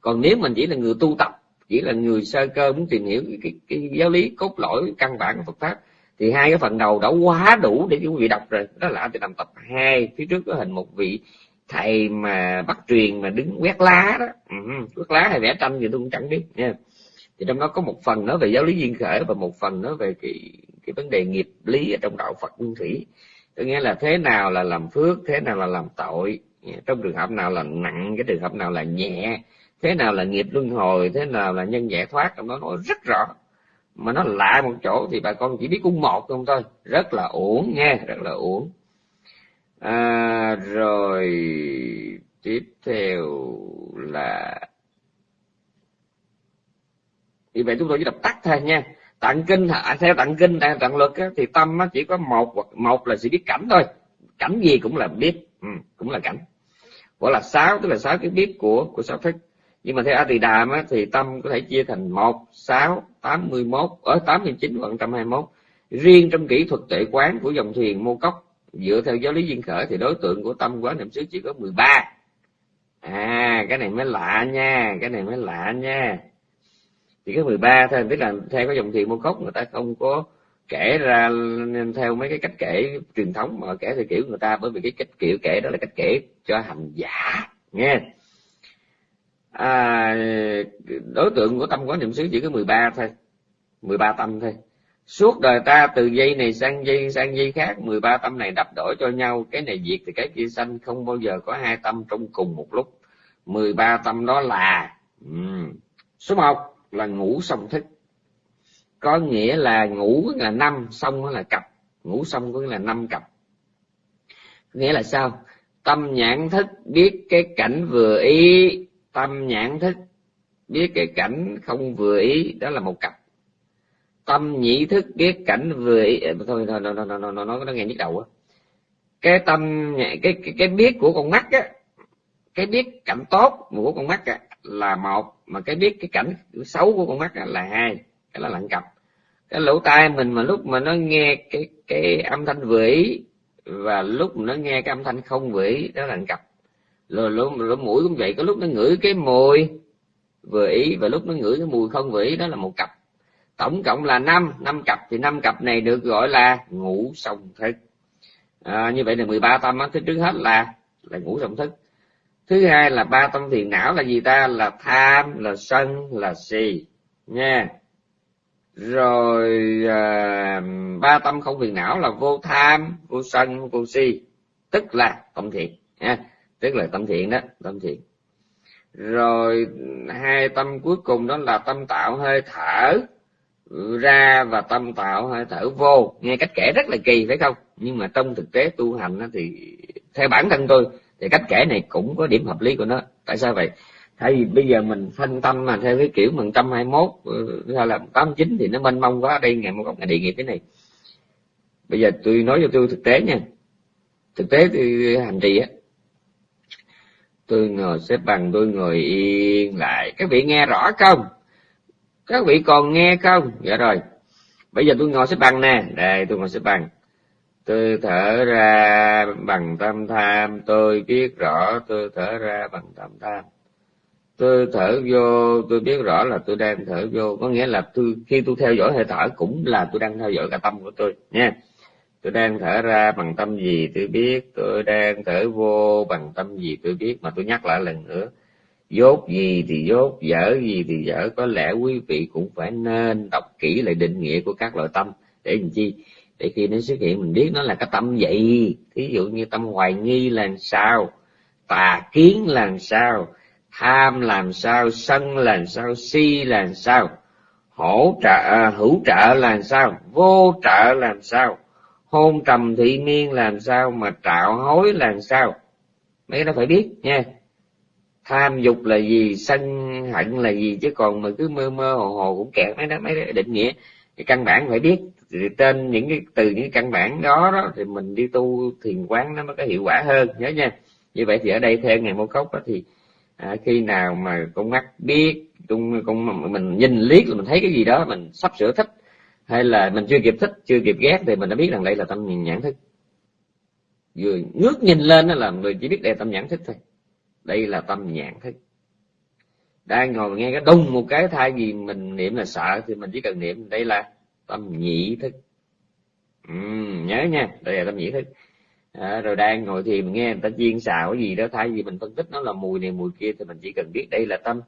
Còn nếu mình chỉ là người tu tập chỉ là người sơ cơ muốn tìm hiểu cái, cái, cái giáo lý cốt lõi căn bản của Phật pháp thì hai cái phần đầu đã quá đủ để quý vị đọc rồi. Đó là thì làm tập hai phía trước có hình một vị thầy mà bắt truyền mà đứng quét lá đó. Ừ, quét lá hay vẽ tranh gì tôi cũng chẳng biết nha thì trong đó có một phần nói về giáo lý duyên khởi và một phần nói về cái cái vấn đề nghiệp lý ở trong đạo Phật nguyên thủy. Có nghĩa là thế nào là làm phước thế nào là làm tội. Trong trường hợp nào là nặng cái trường hợp nào là nhẹ thế nào là nghiệp luân hồi thế nào là nhân giải thoát trong đó nói rất rõ. Mà nó lại một chỗ thì bà con chỉ biết cung một không thôi. Rất là uổng nha rất là uổng. À, rồi tiếp theo là vì vậy chúng tôi chỉ đọc tắt thôi nha. Tặng kinh à, theo tặng kinh à, tặng luật thì tâm nó chỉ có một hoặc một là sự biết cảnh thôi. Cảnh gì cũng là biết. Ừ, cũng là cảnh. Gọi là sáu tức là sáu cái biết của của sáu thức. Nhưng mà theo a tỳ đàm á, thì tâm có thể chia thành một sáu tám mươi mốt ở tám mươi chín và trăm hai mốt. Riêng trong kỹ thuật tuệ quán của dòng thiền mô cốc dựa theo giáo lý duyên khởi thì đối tượng của tâm quán niệm xứ chỉ có 13 à cái này mới lạ nha cái này mới lạ nha chỉ có 13 thôi tức là theo cái dòng thiền môn cốc người ta không có kể ra theo mấy cái cách kể truyền thống mà kể theo kiểu người ta bởi vì cái cách kiểu kể đó là cách kể cho hành giả nghe à, đối tượng của tâm quán niệm xứ chỉ có 13 thôi 13 tâm thôi suốt đời ta từ dây này sang dây sang dây khác 13 tâm này đắp đổi cho nhau cái này diệt thì cái kia sanh không bao giờ có hai tâm trong cùng một lúc 13 tâm đó là ừ. số 1 là ngủ xong thức. Có nghĩa là ngủ là năm xong là cặp. Ngủ xong có nghĩa là năm cặp. Nghĩa là sao? Tâm nhãn thức biết cái cảnh vừa ý. Tâm nhãn thức biết cái cảnh không vừa ý đó là một cặp. Tâm nhị thức biết cảnh vừa ý. Ờ, thôi thôi nó nó nó nó nó, nó nghe nhức đầu á cái tâm cái, cái cái biết của con mắt á cái biết cảnh tốt của con mắt á, là một mà cái biết cái cảnh xấu của con mắt là hai cái là lặng cặp. Cái lỗ tai mình mà lúc mà nó nghe cái cái âm thanh vĩ và lúc nó nghe cái âm thanh không vĩ đó là cặp. Rồi lỗ, lỗ mũi cũng vậy có lúc nó ngửi cái mùi vĩ và lúc nó ngửi cái mùi không vĩ đó là một cặp. Tổng cộng là năm năm cặp. Thì năm cặp này được gọi là ngũ song thức. À, như vậy là 13 tâm á thứ trước hết là là ngũ song thức thứ hai là ba tâm phiền não là gì ta? Là tham là sân là si. Nha. Rồi à, ba tâm không phiền não là vô tham vô sân vô si. Tức là tâm thiện nha. Tức là tâm thiện đó tâm thiện. Rồi hai tâm cuối cùng đó là tâm tạo hơi thở. Ra và tâm tạo hơi thở vô. Nghe cách kể rất là kỳ phải không? Nhưng mà trong thực tế tu hành thì theo bản thân tôi thì cách kể này cũng có điểm hợp lý của nó. Tại sao vậy? Thay vì bây giờ mình phân tâm mà theo cái kiểu mình trăm hai mốt ừ, hay là tám chín thì nó mênh mông quá, đây ngày một ngày địa nghiệp thế này. Bây giờ tôi nói cho tôi thực tế nha. Thực tế tôi hành trì á. Tôi ngồi xếp bằng, tôi ngồi yên lại. Các vị nghe rõ không? Các vị còn nghe không? Dạ rồi. Bây giờ tôi ngồi xếp bằng nè. Đây, tôi ngồi xếp bằng tôi thở ra bằng tâm tham, tôi biết rõ tôi thở ra bằng tâm tham. Tôi thở vô, tôi biết rõ là tôi đang thở vô, có nghĩa là tôi, khi tôi theo dõi hơi thở cũng là tôi đang theo dõi cả tâm của tôi, nha. Tôi đang thở ra bằng tâm gì tôi biết, tôi đang thở vô bằng tâm gì tôi biết, mà tôi nhắc lại lần nữa. Dốt gì thì dốt, dở gì thì dở, có lẽ quý vị cũng phải nên đọc kỹ lại định nghĩa của các loại tâm. Để làm chi? Để khi nó xuất hiện, mình biết nó là cái tâm gì thí dụ như tâm hoài nghi là sao, tà kiến là sao, tham làm sao, sân là sao, si là sao hỗ trợ à, hữu trợ là sao, vô trợ làm sao, hôn trầm thị miên làm sao, mà trạo hối làm sao. Mấy cái đó phải biết nha. Tham dục là gì, sân hận là gì, chứ còn mà cứ mơ mơ hồ hồ cũng kẹt. Mấy đó mấy đó, định nghĩa. Cái căn bản phải biết thì tên những cái từ những căn bản đó đó thì mình đi tu thiền quán nó mới có hiệu quả hơn nhớ nha. Như vậy thì ở đây theo ngày mô cốc đó thì à, khi nào mà con mắt biết con con mình nhìn liếc là mình thấy cái gì đó mình sắp sửa thích hay là mình chưa kịp thích chưa kịp ghét thì mình đã biết rằng đây là tâm nhìn nhãn thức. Vừa ngước nhìn lên đó là người chỉ biết đây là tâm nhãn thức thôi. Đây là tâm nhãn thức. Đang ngồi nghe cái đùng một cái thay vì mình niệm là sợ thì mình chỉ cần niệm đây là tâm nhị thức. Ừ, nhớ nha đây là tâm nhị thức. À, rồi đang ngồi thiền nghe người ta chiên xào cái gì đó thay vì mình phân tích nó là mùi này mùi kia thì mình chỉ cần biết đây là tâm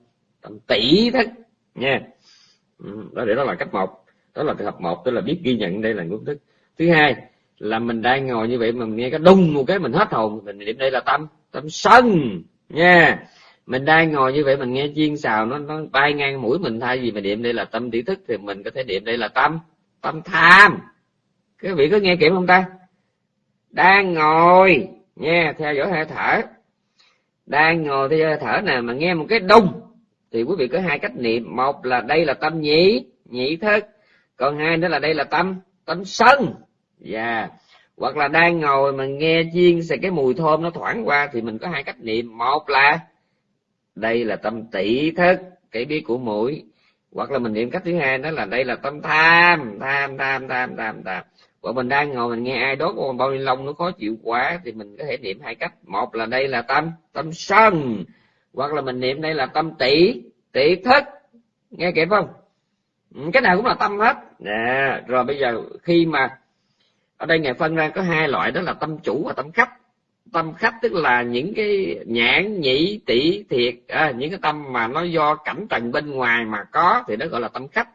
tâm tỷ thức nha. Ừ, đó để đó là cách một đó là hợp một tức là biết ghi nhận đây là ngôn thức. Thứ hai là mình đang ngồi như vậy mà mình nghe cái đung một cái mình hết hồn mình niệm đây là tâm tâm sân nha mình đang ngồi như vậy mình nghe chiên xào, nó nó bay ngang mũi mình thay vì mình niệm đây là tâm tỷ thức thì mình có thể niệm đây là tâm tâm tham. Các vị có nghe kịp không ta? Đang ngồi, nghe, theo dõi hơi thở. Đang ngồi theo hơi thở nè, mà nghe một cái đung thì quý vị có hai cách niệm. Một là đây là tâm nhị nhị thức. Còn hai nữa là đây là tâm tâm sân. Và yeah. hoặc là đang ngồi mà nghe chiên xài cái mùi thơm nó thoảng qua thì mình có hai cách niệm. Một là đây là tâm tỷ thức, cái biết của mũi. Hoặc là mình niệm cách thứ hai, đó là đây là tâm tham. Tham tham tham tham tham. Và mình đang ngồi mình nghe ai đốt con bao ni lông nó khó chịu quá, thì mình có thể niệm hai cách. Một là đây là tâm tâm sân. Hoặc là mình niệm đây là tâm tỷ tỷ thức. Nghe kịp không? Ừ, cái nào cũng là tâm hết. Nè, rồi bây giờ khi mà ở đây ngài phân ra có hai loại, đó là tâm chủ và tâm khách tâm khách tức là những cái nhãn nhĩ tỷ thiệt à, những cái tâm mà nó do cảnh trần bên ngoài mà có thì nó gọi là tâm khách.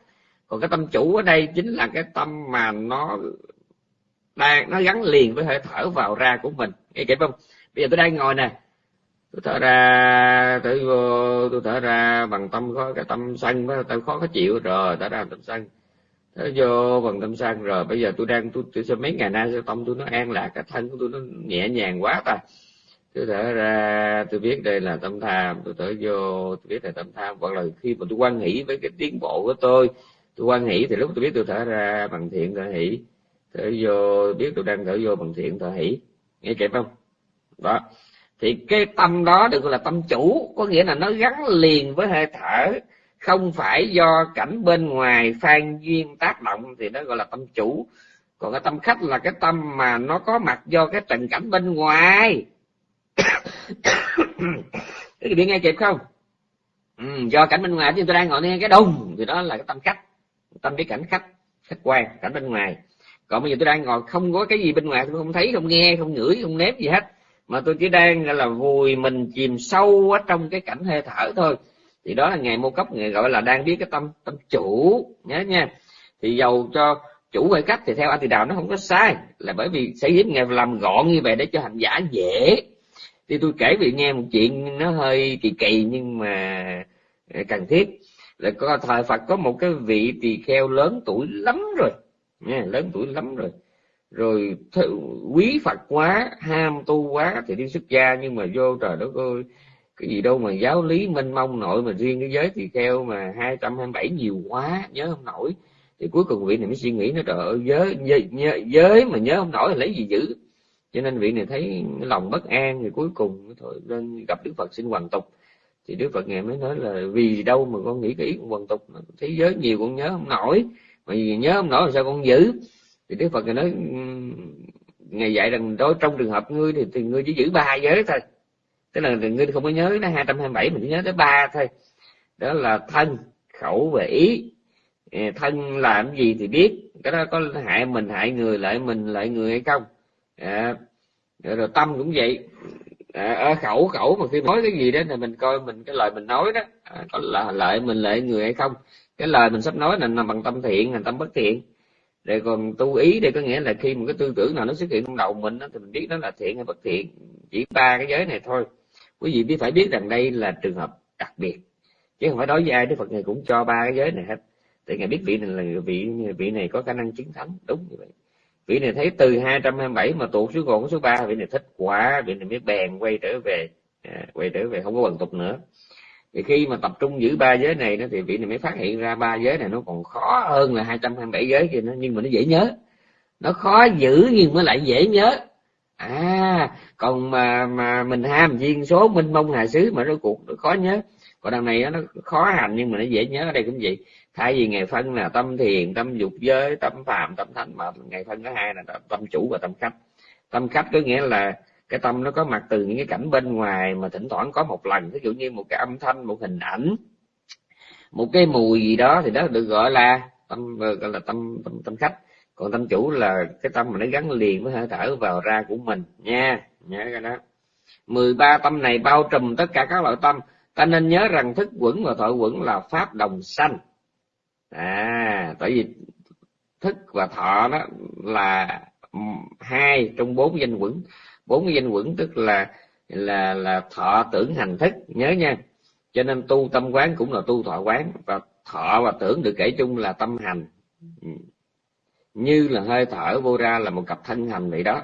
Còn cái tâm chủ ở đây chính là cái tâm mà nó đang nó gắn liền với hơi thở vào ra của mình. Nghe kịp không? Bây giờ tôi đang ngồi nè. Tôi thở ra tôi vô tôi thở ra bằng tâm có cái tâm sân tôi khó khó chịu rồi thở ra tâm sân thế vô bằng tâm sân rồi bây giờ tôi đang tôi, tôi, tôi mấy ngày nay sao tâm tôi nó an lạc cái thân của tôi nó nhẹ nhàng quá ta. Tôi thở ra tôi biết đây là tâm tham tôi thở vô tôi biết là tâm tham. Hoặc là khi mà tôi quan hỷ với cái tiến bộ của tôi tôi quan hỷ thì lúc tôi biết tôi thở ra bằng thiện thở hỷ. Thở vô biết tôi đang thở vô bằng thiện thở hỷ. Nghe kịp không? Đó. Thì cái tâm đó được gọi là tâm chủ có nghĩa là nó gắn liền với hơi thở không phải do cảnh bên ngoài phan duyên tác động thì nó gọi là tâm chủ. Còn cái tâm khách là cái tâm mà nó có mặt do cái tình cảnh bên ngoài. Cái biết nghe kịp không? Ừ, do cảnh bên ngoài thì tôi đang ngồi nghe cái đông. Thì đó là cái tâm khách. Tâm cái cảnh khách khách quan cảnh bên ngoài. Còn bây giờ tôi đang ngồi không có cái gì bên ngoài tôi không thấy không nghe không ngửi không nếm gì hết. Mà tôi chỉ đang là vùi mình chìm sâu ở trong cái cảnh hơi thở thôi thì đó là ngày mô cấp người gọi là đang biết cái tâm tâm chủ. Nhớ nha. Thì dầu cho chủ về cách thì theo a tỳ đạo nó không có sai, là bởi vì sẽ giúp ngài làm gọn như vậy để cho hành giả dễ. Thì tôi kể vì nghe một chuyện nó hơi kỳ kỳ nhưng mà ờ, cần thiết. Là có thời Phật có một cái vị tỳ kheo lớn tuổi lắm rồi. Nha, lớn tuổi lắm rồi. Rồi quý Phật quá, ham tu quá thì đi xuất gia nhưng mà vô trời đất ơi cái gì đâu mà giáo lý mênh mông nội mà riêng cái giới thì kheo mà hai trăm hai bảy nhiều quá nhớ không nổi. Thì cuối cùng vị này mới suy nghĩ nó trời ơi giới, giới, giới mà nhớ không nổi thì lấy gì giữ? Cho nên vị này thấy lòng bất an thì cuối cùng thôi lên gặp đức phật xin hoàn tục. Thì đức phật ngài mới nói là vì đâu mà con nghĩ cái ý hoàn tục thế giới nhiều con nhớ không nổi. Mà vì nhớ không nổi là sao con giữ? Thì đức phật ngài nói ngày dạy rằng đó trong trường hợp ngươi thì, thì ngươi chỉ giữ ba giới thôi tức là ngươi không có nhớ nó hai trăm hai bảy mình chỉ nhớ tới ba thôi. Đó là thân khẩu và ý. Ờ, thân làm gì thì biết. Cái đó có hại mình hại người lại mình lại người hay không. À, rồi tâm cũng vậy. À, ở khẩu khẩu mà khi nói cái gì đó thì mình coi mình cái lời mình nói đó. À, có là lợi mình lợi người hay không. Cái lời mình sắp nói là nằm bằng tâm thiện hay tâm bất thiện. Rồi còn tu ý đây có nghĩa là khi một cái tư tưởng nào nó xuất hiện trong đầu mình đó, thì mình biết nó là thiện hay bất thiện. Chỉ ba cái giới này thôi quý vị biết phải biết rằng đây là trường hợp đặc biệt. Chứ không phải đối với ai đức phật này cũng cho ba cái giới này hết. Thì ngài biết vị này là vị vị này có khả năng chiến thắng. Đúng như vậy. Vị này thấy từ 227 mà tụ xuống còn số ba vị này thích quá vị này mới bèn quay trở về à, quay trở về không có quần tục nữa. Thì khi mà tập trung giữ ba giới này đó thì vị này mới phát hiện ra ba giới này nó còn khó hơn là 227 giới kia nó nhưng mà nó dễ nhớ. Nó khó giữ nhưng mà lại dễ nhớ à còn mà mà mình ham viên số minh mông hà xứ mà nó cuộc nó khó nhớ. Còn đằng này nó khó hành nhưng mà nó dễ nhớ ở đây cũng vậy. Thay vì ngày phân là tâm thiền tâm dục giới tâm phàm tâm thánh mà ngày phân có hai là tâm chủ và tâm khách. Tâm khách có nghĩa là cái tâm nó có mặt từ những cái cảnh bên ngoài mà thỉnh thoảng có một lần ví dụ như một cái âm thanh một hình ảnh một cái mùi gì đó thì đó được gọi là tâm gọi là tâm tâm, tâm khách còn tâm chủ là cái tâm mà nó gắn liền với hơi thở vào ra của mình. Nha, nhớ cái đó. 13 tâm này bao trùm tất cả các loại tâm. Ta nên nhớ rằng thức quẩn và thọ quẩn là pháp đồng sanh. À tại vì thức và thọ đó là hai trong bốn danh quẩn. Bốn cái danh quẩn tức là là là thọ tưởng hành thức. Nhớ nha. Cho nên tu tâm quán cũng là tu thọ quán. Và thọ và tưởng được kể chung là tâm hành. Ừ như là hơi thở vô ra là một cặp thân hành vậy đó.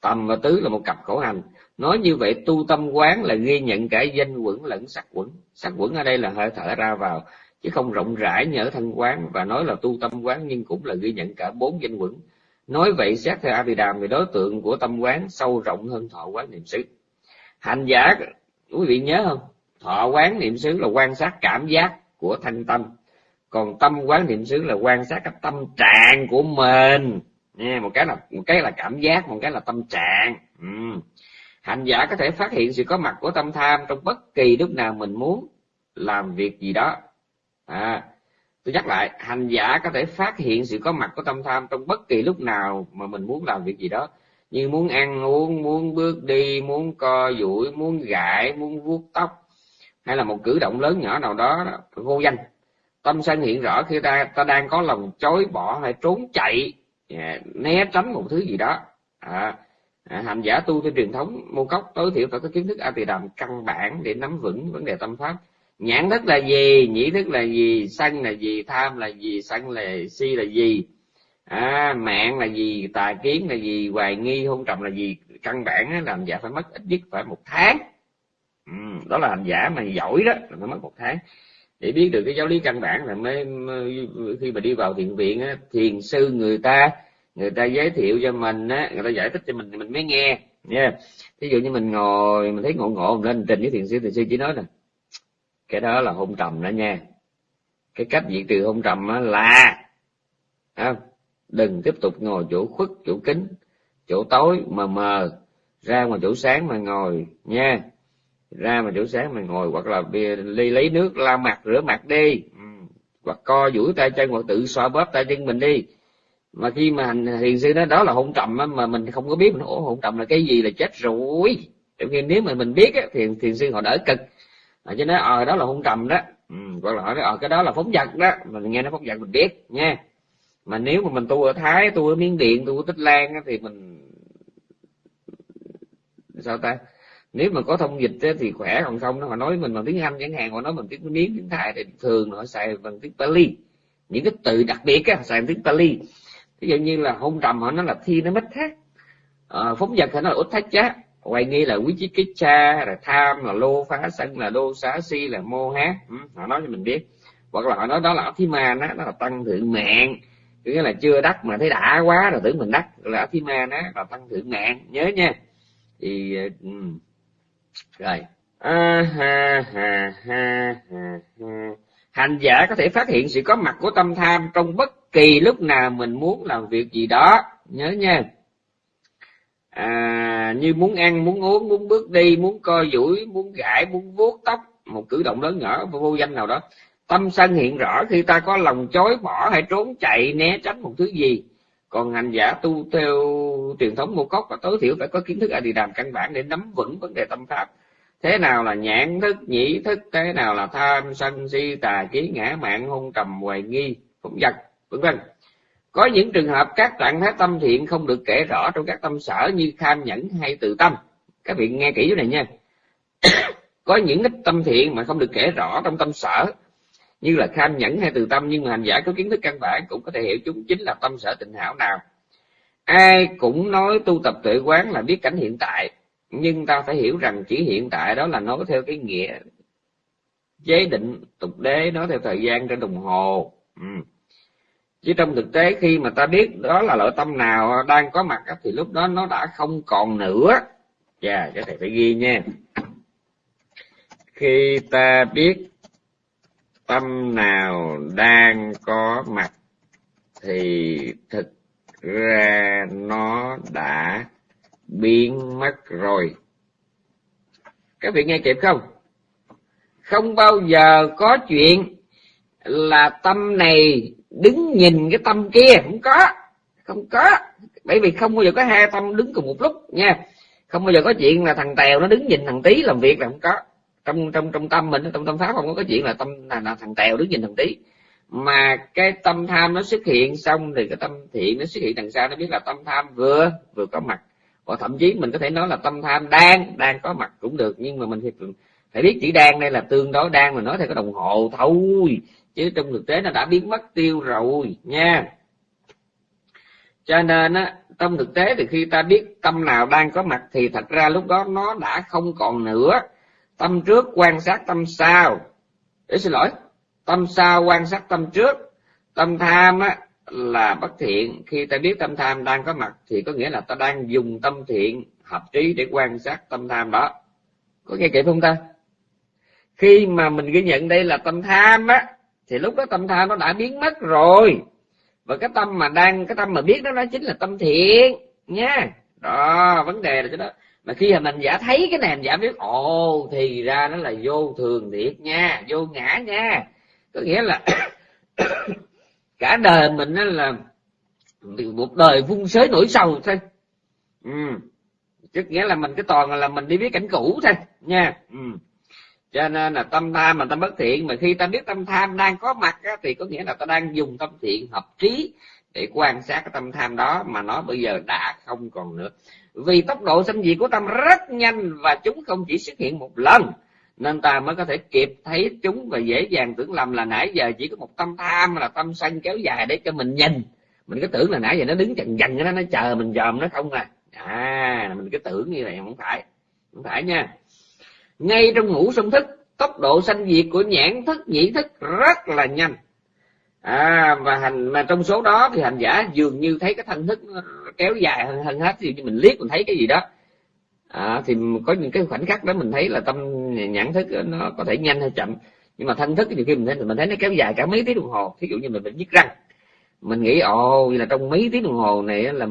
Tầm và tứ là một cặp khổ hành. Nói như vậy, tu tâm quán là ghi nhận cả danh quẩn lẫn sắc quẩn. Sắc quẩn ở đây là hơi thở ra vào, chứ không rộng rãi như ở thân quán. Và nói là tu tâm quán nhưng cũng là ghi nhận cả bốn danh quẩn. Nói vậy, xét theo Abhidham thì đối tượng của tâm quán sâu rộng hơn thọ quán niệm xứ. Hành giả, quý vị nhớ không? Thọ quán niệm xứ là quan sát cảm giác của thanh tâm còn tâm quán niệm xứ là quan sát cái tâm trạng của mình. Nha một cái là một cái là cảm giác một cái là tâm trạng. Ừ. hành giả có thể phát hiện sự có mặt của tâm tham trong bất kỳ lúc nào mình muốn làm việc gì đó. À, tôi nhắc lại hành giả có thể phát hiện sự có mặt của tâm tham trong bất kỳ lúc nào mà mình muốn làm việc gì đó. Như muốn ăn uống muốn bước đi muốn co duỗi muốn gãi muốn vuốt tóc. Hay là một cử động lớn nhỏ nào đó, đó vô danh tâm sân hiện rõ khi ta ta đang có lòng chối bỏ hay trốn chạy à, né tránh một thứ gì đó. À, à, hành giả tu theo truyền thống môn cốc tối thiểu phải có kiến thức a tỳ đàm căn bản để nắm vững vấn đề tâm pháp. Nhãn thức là gì? Nhĩ thức là gì? Sân là gì? Tham là gì? Sân là si là gì? À, mạng là gì? Tà kiến là gì? Hoài nghi hôn trầm là gì? Căn bản là hành giả phải mất ít nhất phải một tháng. Ừ, đó là hành giả mà giỏi đó là phải mất một tháng để biết được cái giáo lý căn bản là mới, mới khi mà đi vào thiền viện á, thiền sư người ta người ta giới thiệu cho mình á người ta giải thích cho mình thì mình mới nghe nha yeah. ví dụ như mình ngồi mình thấy ngộ ngộ mình lên trình với thiền sư thiền sư chỉ nói nè cái đó là hôn trầm đó nha cái cách diệt trừ hôn trầm là không? đừng tiếp tục ngồi chỗ khuất chỗ kính chỗ tối mờ mờ ra ngoài chỗ sáng mà ngồi nha ra mà chỗ sáng mình ngồi hoặc là ly lấy nước lau mặt rửa mặt đi. Ừ. Hoặc co duỗi tay chân hoặc tự xoa bóp tay chân mình đi. Mà khi mà thiền sư nói đó là hôn trầm mà mình không có biết mình ủa hôn trầm là cái gì? Là chết rồi. Trong khi nếu mà mình biết á, thì thiền sư họ đỡ cực. À, chứ nói ờ đó là hôn trầm đó. Ừ, hoặc là hỏi ờ cái đó là phóng vật đó. Mình nghe nó phóng vật mình biết nha. Mà nếu mà mình tu ở thái tu ở miến điện tu ở tích lan á, thì mình sao ta? Nếu mà có thông dịch thì khỏe còn không nó họ nói mình bằng tiếng anh chẳng hạn họ nói bằng tiếng miếng tiếng thái thì thường họ xài bằng tiếng pali. Những cái từ đặc biệt á xài bằng tiếng pali. Ví dụ như là hôn trầm họ nói là thi nó mất thác. À, phóng vật họ nói là út thách chá hoài nghi là quý chí kích cha là tham là lô phá sân là đô xá si là mô hát ừ, họ nói cho mình biết. Hoặc là họ nói đó là thi man á đó là tăng thượng mạng. Nghĩa là chưa đắc mà thấy đã quá rồi tưởng mình đắc là thi man á là tăng thượng mạng. Nhớ nha. Thì uh, rồi. À, ha, ha, ha, ha, ha. hành giả có thể phát hiện sự có mặt của tâm tham trong bất kỳ lúc nào mình muốn làm việc gì đó. Nhớ nha. À, như muốn ăn muốn uống muốn bước đi muốn co duỗi muốn gãi muốn vuốt tóc một cử động lớn nhỏ vô danh nào đó. Tâm sân hiện rõ khi ta có lòng chối bỏ hay trốn chạy né tránh một thứ gì còn hành giả tu theo truyền thống ngũ cốc và tối thiểu phải có kiến thức a di đàm căn bản để nắm vững vấn đề tâm pháp. Thế nào là nhãn thức, nhĩ thức, thế nào là tham, sân, si, tà kiến ngã, mạng hôn trầm hoài nghi phóng vật vân vân. Có những trường hợp các trạng thái tâm thiện không được kể rõ trong các tâm sở như tham nhẫn hay tự tâm. Các vị nghe kỹ chỗ này nha. [coughs] Có những ít tâm thiện mà không được kể rõ trong tâm sở như là kham nhẫn hay từ tâm, nhưng mà hành giả có kiến thức căn bản cũng có thể hiểu chúng chính là tâm sở tịnh hảo nào. Ai cũng nói tu tập tuệ quán là biết cảnh hiện tại, nhưng ta phải hiểu rằng chỉ hiện tại đó là nói theo cái nghĩa chế định tục đế, nói theo thời gian trên đồng hồ. Ừ. Chứ trong thực tế khi mà ta biết đó là loại tâm nào đang có mặt thì lúc đó nó đã không còn nữa. Dạ cái thầy phải ghi nha. Khi ta biết tâm nào đang có mặt thì thực ra nó đã biến mất rồi. Các vị nghe kịp không? Không bao giờ có chuyện là tâm này đứng nhìn cái tâm kia. Không có không có. Bởi vì không bao giờ có hai tâm đứng cùng một lúc nha. Không bao giờ có chuyện là thằng tèo nó đứng nhìn thằng tí làm việc là không có trong trong trong tâm mình trong tâm pháp không có cái chuyện là tâm là, là thằng tèo đứng nhìn thằng tí. Mà cái tâm tham nó xuất hiện xong thì cái tâm thiện nó xuất hiện đằng sau nó biết là tâm tham vừa vừa có mặt. Và thậm chí mình có thể nói là tâm tham đang đang có mặt cũng được nhưng mà mình phải, phải biết chỉ đang đây là tương đối đang mà nói theo cái đồng hồ thôi. Chứ trong thực tế nó đã biến mất tiêu rồi nha. Cho nên á trong thực tế thì khi ta biết tâm nào đang có mặt thì thật ra lúc đó nó đã không còn nữa tâm trước quan sát tâm sau. Để xin lỗi. Tâm sau quan sát tâm trước. Tâm tham á, là bất thiện. Khi ta biết tâm tham đang có mặt, thì có nghĩa là ta đang dùng tâm thiện hợp trí để quan sát tâm tham đó. Có nghe kịp không ta? Khi mà mình ghi nhận đây là tâm tham á, thì lúc đó tâm tham nó đã biến mất rồi. Và cái tâm mà đang, cái tâm mà biết đó nó chính là tâm thiện nha. Đó, vấn đề là cái đó mà khi mà mình giả thấy cái này mình giả biết ồ thì ra nó là vô thường thiệt nha vô ngã nha có nghĩa là [coughs] cả đời mình nó là một đời vung sới nổi sầu thôi ừ. chứ nghĩa là mình cái toàn là mình đi biết cảnh cũ thôi nha ừ. cho nên là tâm tham mà tâm bất thiện mà khi ta biết tâm tham đang có mặt á, thì có nghĩa là ta đang dùng tâm thiện hợp trí để quan sát cái tâm tham đó mà nó bây giờ đã không còn nữa. Vì tốc độ sinh diệt của tâm rất nhanh và chúng không chỉ xuất hiện một lần, nên ta mới có thể kịp thấy chúng và dễ dàng tưởng lầm là nãy giờ chỉ có một tâm tham là tâm sân kéo dài để cho mình nhìn. Mình cứ tưởng là nãy giờ nó đứng chần chần nó nó chờ mình dòm nó không à. À mình cứ tưởng như vậy không phải không phải nha. Ngay trong ngủ sông thức, tốc độ sanh diệt của nhãn thức, nhĩ thức rất là nhanh à và hành mà trong số đó thì hành giả dường như thấy cái thân thức kéo dài hơn, hơn hết. Thì mình liếc mình thấy cái gì đó. À, thì có những cái khoảnh khắc đó mình thấy là tâm nhãn thức nó có thể nhanh hay chậm. Nhưng mà thân thức thì khi mình thấy mình thấy nó kéo dài cả mấy tiếng đồng hồ. Thí dụ như mình bị nhức răng. Mình nghĩ ồ là trong mấy tiếng đồng hồ này là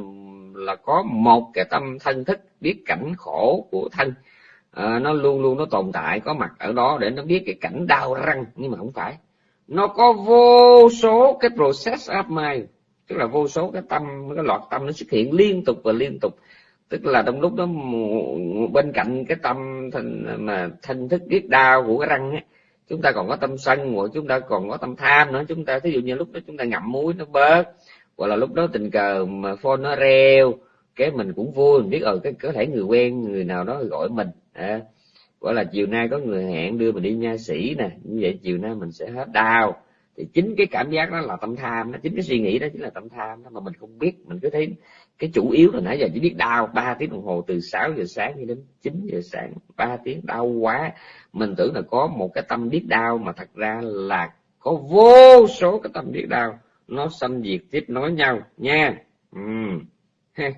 là có một cái tâm thân thức biết cảnh khổ của thân. À, nó luôn luôn nó tồn tại có mặt ở đó để nó biết cái cảnh đau răng. Nhưng mà không phải nó có vô số cái process of mind tức là vô số cái tâm cái loạt tâm nó xuất hiện liên tục và liên tục. Tức là trong lúc đó bên cạnh cái tâm thành mà thân thức biết đau của cái răng ấy chúng ta còn có tâm sân của chúng ta còn có tâm tham nữa. Chúng ta ví dụ như lúc đó chúng ta ngậm muối nó bớt hoặc là lúc đó tình cờ mà phone nó reo cái mình cũng vui. Mình biết ở cái có thể người quen người nào đó gọi mình à, gọi là chiều nay có người hẹn đưa mình đi nha sĩ nè. Như vậy chiều nay mình sẽ hết đau. Thì chính cái cảm giác đó là tâm tham đó. Chính cái suy nghĩ đó chính là tâm tham đó mà mình không biết. Mình cứ thấy cái chủ yếu là nãy giờ chỉ biết đau. Ba tiếng đồng hồ từ 6 giờ sáng đến 9 giờ sáng. Ba tiếng đau quá. Mình tưởng là có một cái tâm biết đau mà thật ra là có vô số cái tâm biết đau. Nó xâm diệt tiếp nối nhau nha. Ừ. [laughs]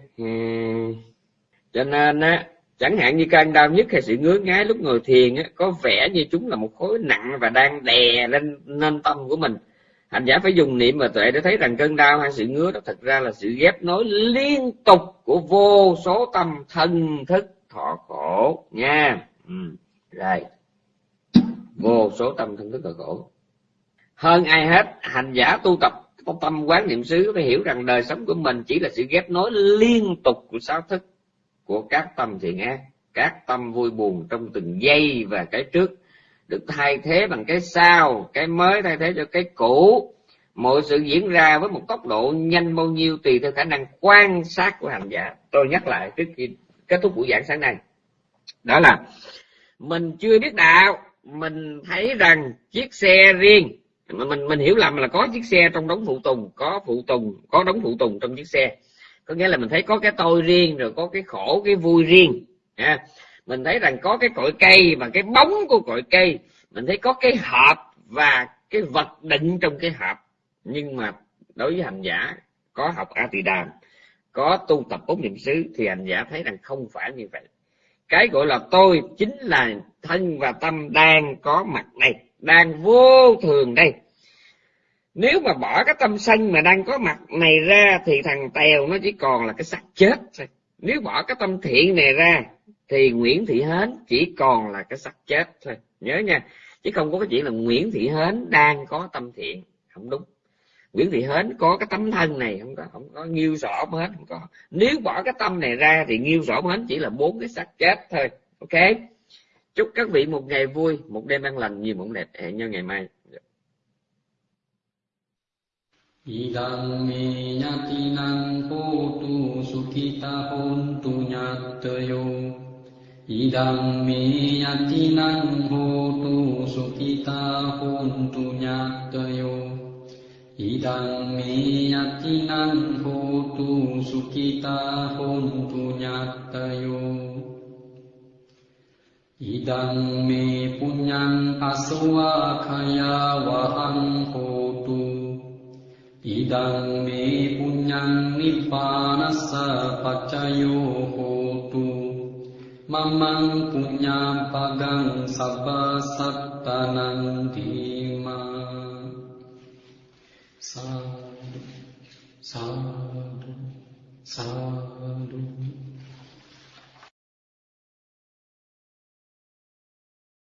cho nên á chẳng hạn như cơn đau nhất hay sự ngứa ngáy lúc ngồi thiền á, có vẻ như chúng là một khối nặng và đang đè lên nên tâm của mình. Hành giả phải dùng niệm và tuệ để thấy rằng cơn đau hay sự ngứa đó thật ra là sự ghép nối liên tục của vô số tâm thân thức thọ khổ nha. Ừ. rồi. Vô số tâm thân thức thọ khổ. Hơn ai hết, hành giả tu tập tâm quán niệm xứ phải hiểu rằng đời sống của mình chỉ là sự ghép nối liên tục của sáu thức của các tâm thiện ác, các tâm vui buồn trong từng giây và cái trước, được thay thế bằng cái sau, cái mới thay thế cho cái cũ. Mọi sự diễn ra với một tốc độ nhanh bao nhiêu tùy theo khả năng quan sát của hành giả. Tôi nhắc lại trước khi kết thúc buổi giảng sáng nay. Đó là, mình chưa biết đạo, mình thấy rằng chiếc xe riêng. Mình mình hiểu lầm là có chiếc xe trong đống phụ tùng, có phụ tùng, có đống phụ tùng trong chiếc xe có nghĩa là mình thấy có cái tôi riêng rồi có cái khổ cái vui riêng. À, mình thấy rằng có cái cội cây và cái bóng của cội cây. Mình thấy có cái hộp và cái vật định trong cái hộp. Nhưng mà đối với hành giả có học a tỳ đàm có tu tập bốn niệm xứ thì hành giả thấy rằng không phải như vậy. Cái gọi là tôi chính là thân và tâm đang có mặt đây đang vô thường đây nếu mà bỏ cái tâm sân mà đang có mặt này ra thì thằng tèo nó chỉ còn là cái xác chết thôi. Nếu bỏ cái tâm thiện này ra thì nguyễn thị hến chỉ còn là cái xác chết thôi. Nhớ nha, chứ không có cái chuyện là nguyễn thị hến đang có tâm thiện. Không đúng. Nguyễn thị hến có cái tấm thân này, không có không có nghiêu sỏ hết, không có. Nếu bỏ cái tâm này ra thì nghiêu sỏ hết chỉ là bốn cái xác chết thôi. Ok? Chúc các vị một ngày vui, một đêm an lành, nhiều mộng đẹp. Hẹn nhau ngày mai. Idang me yatinang hotu sukita hontu nyatayo Idang me yatinang hotu sukita hontu nyatayo Idang me yatinang hotu sukita hontu nyatayo Idang me punyang aswa kaya wahang hotu ඉදං මේ පුඤ්ඤං නිබ්බානස්ස පච්චයෝ හෝතු මමං පුඤ්ඤං පගං සබ්බ සත්තනං දීමා සාදු සාදු සාදු.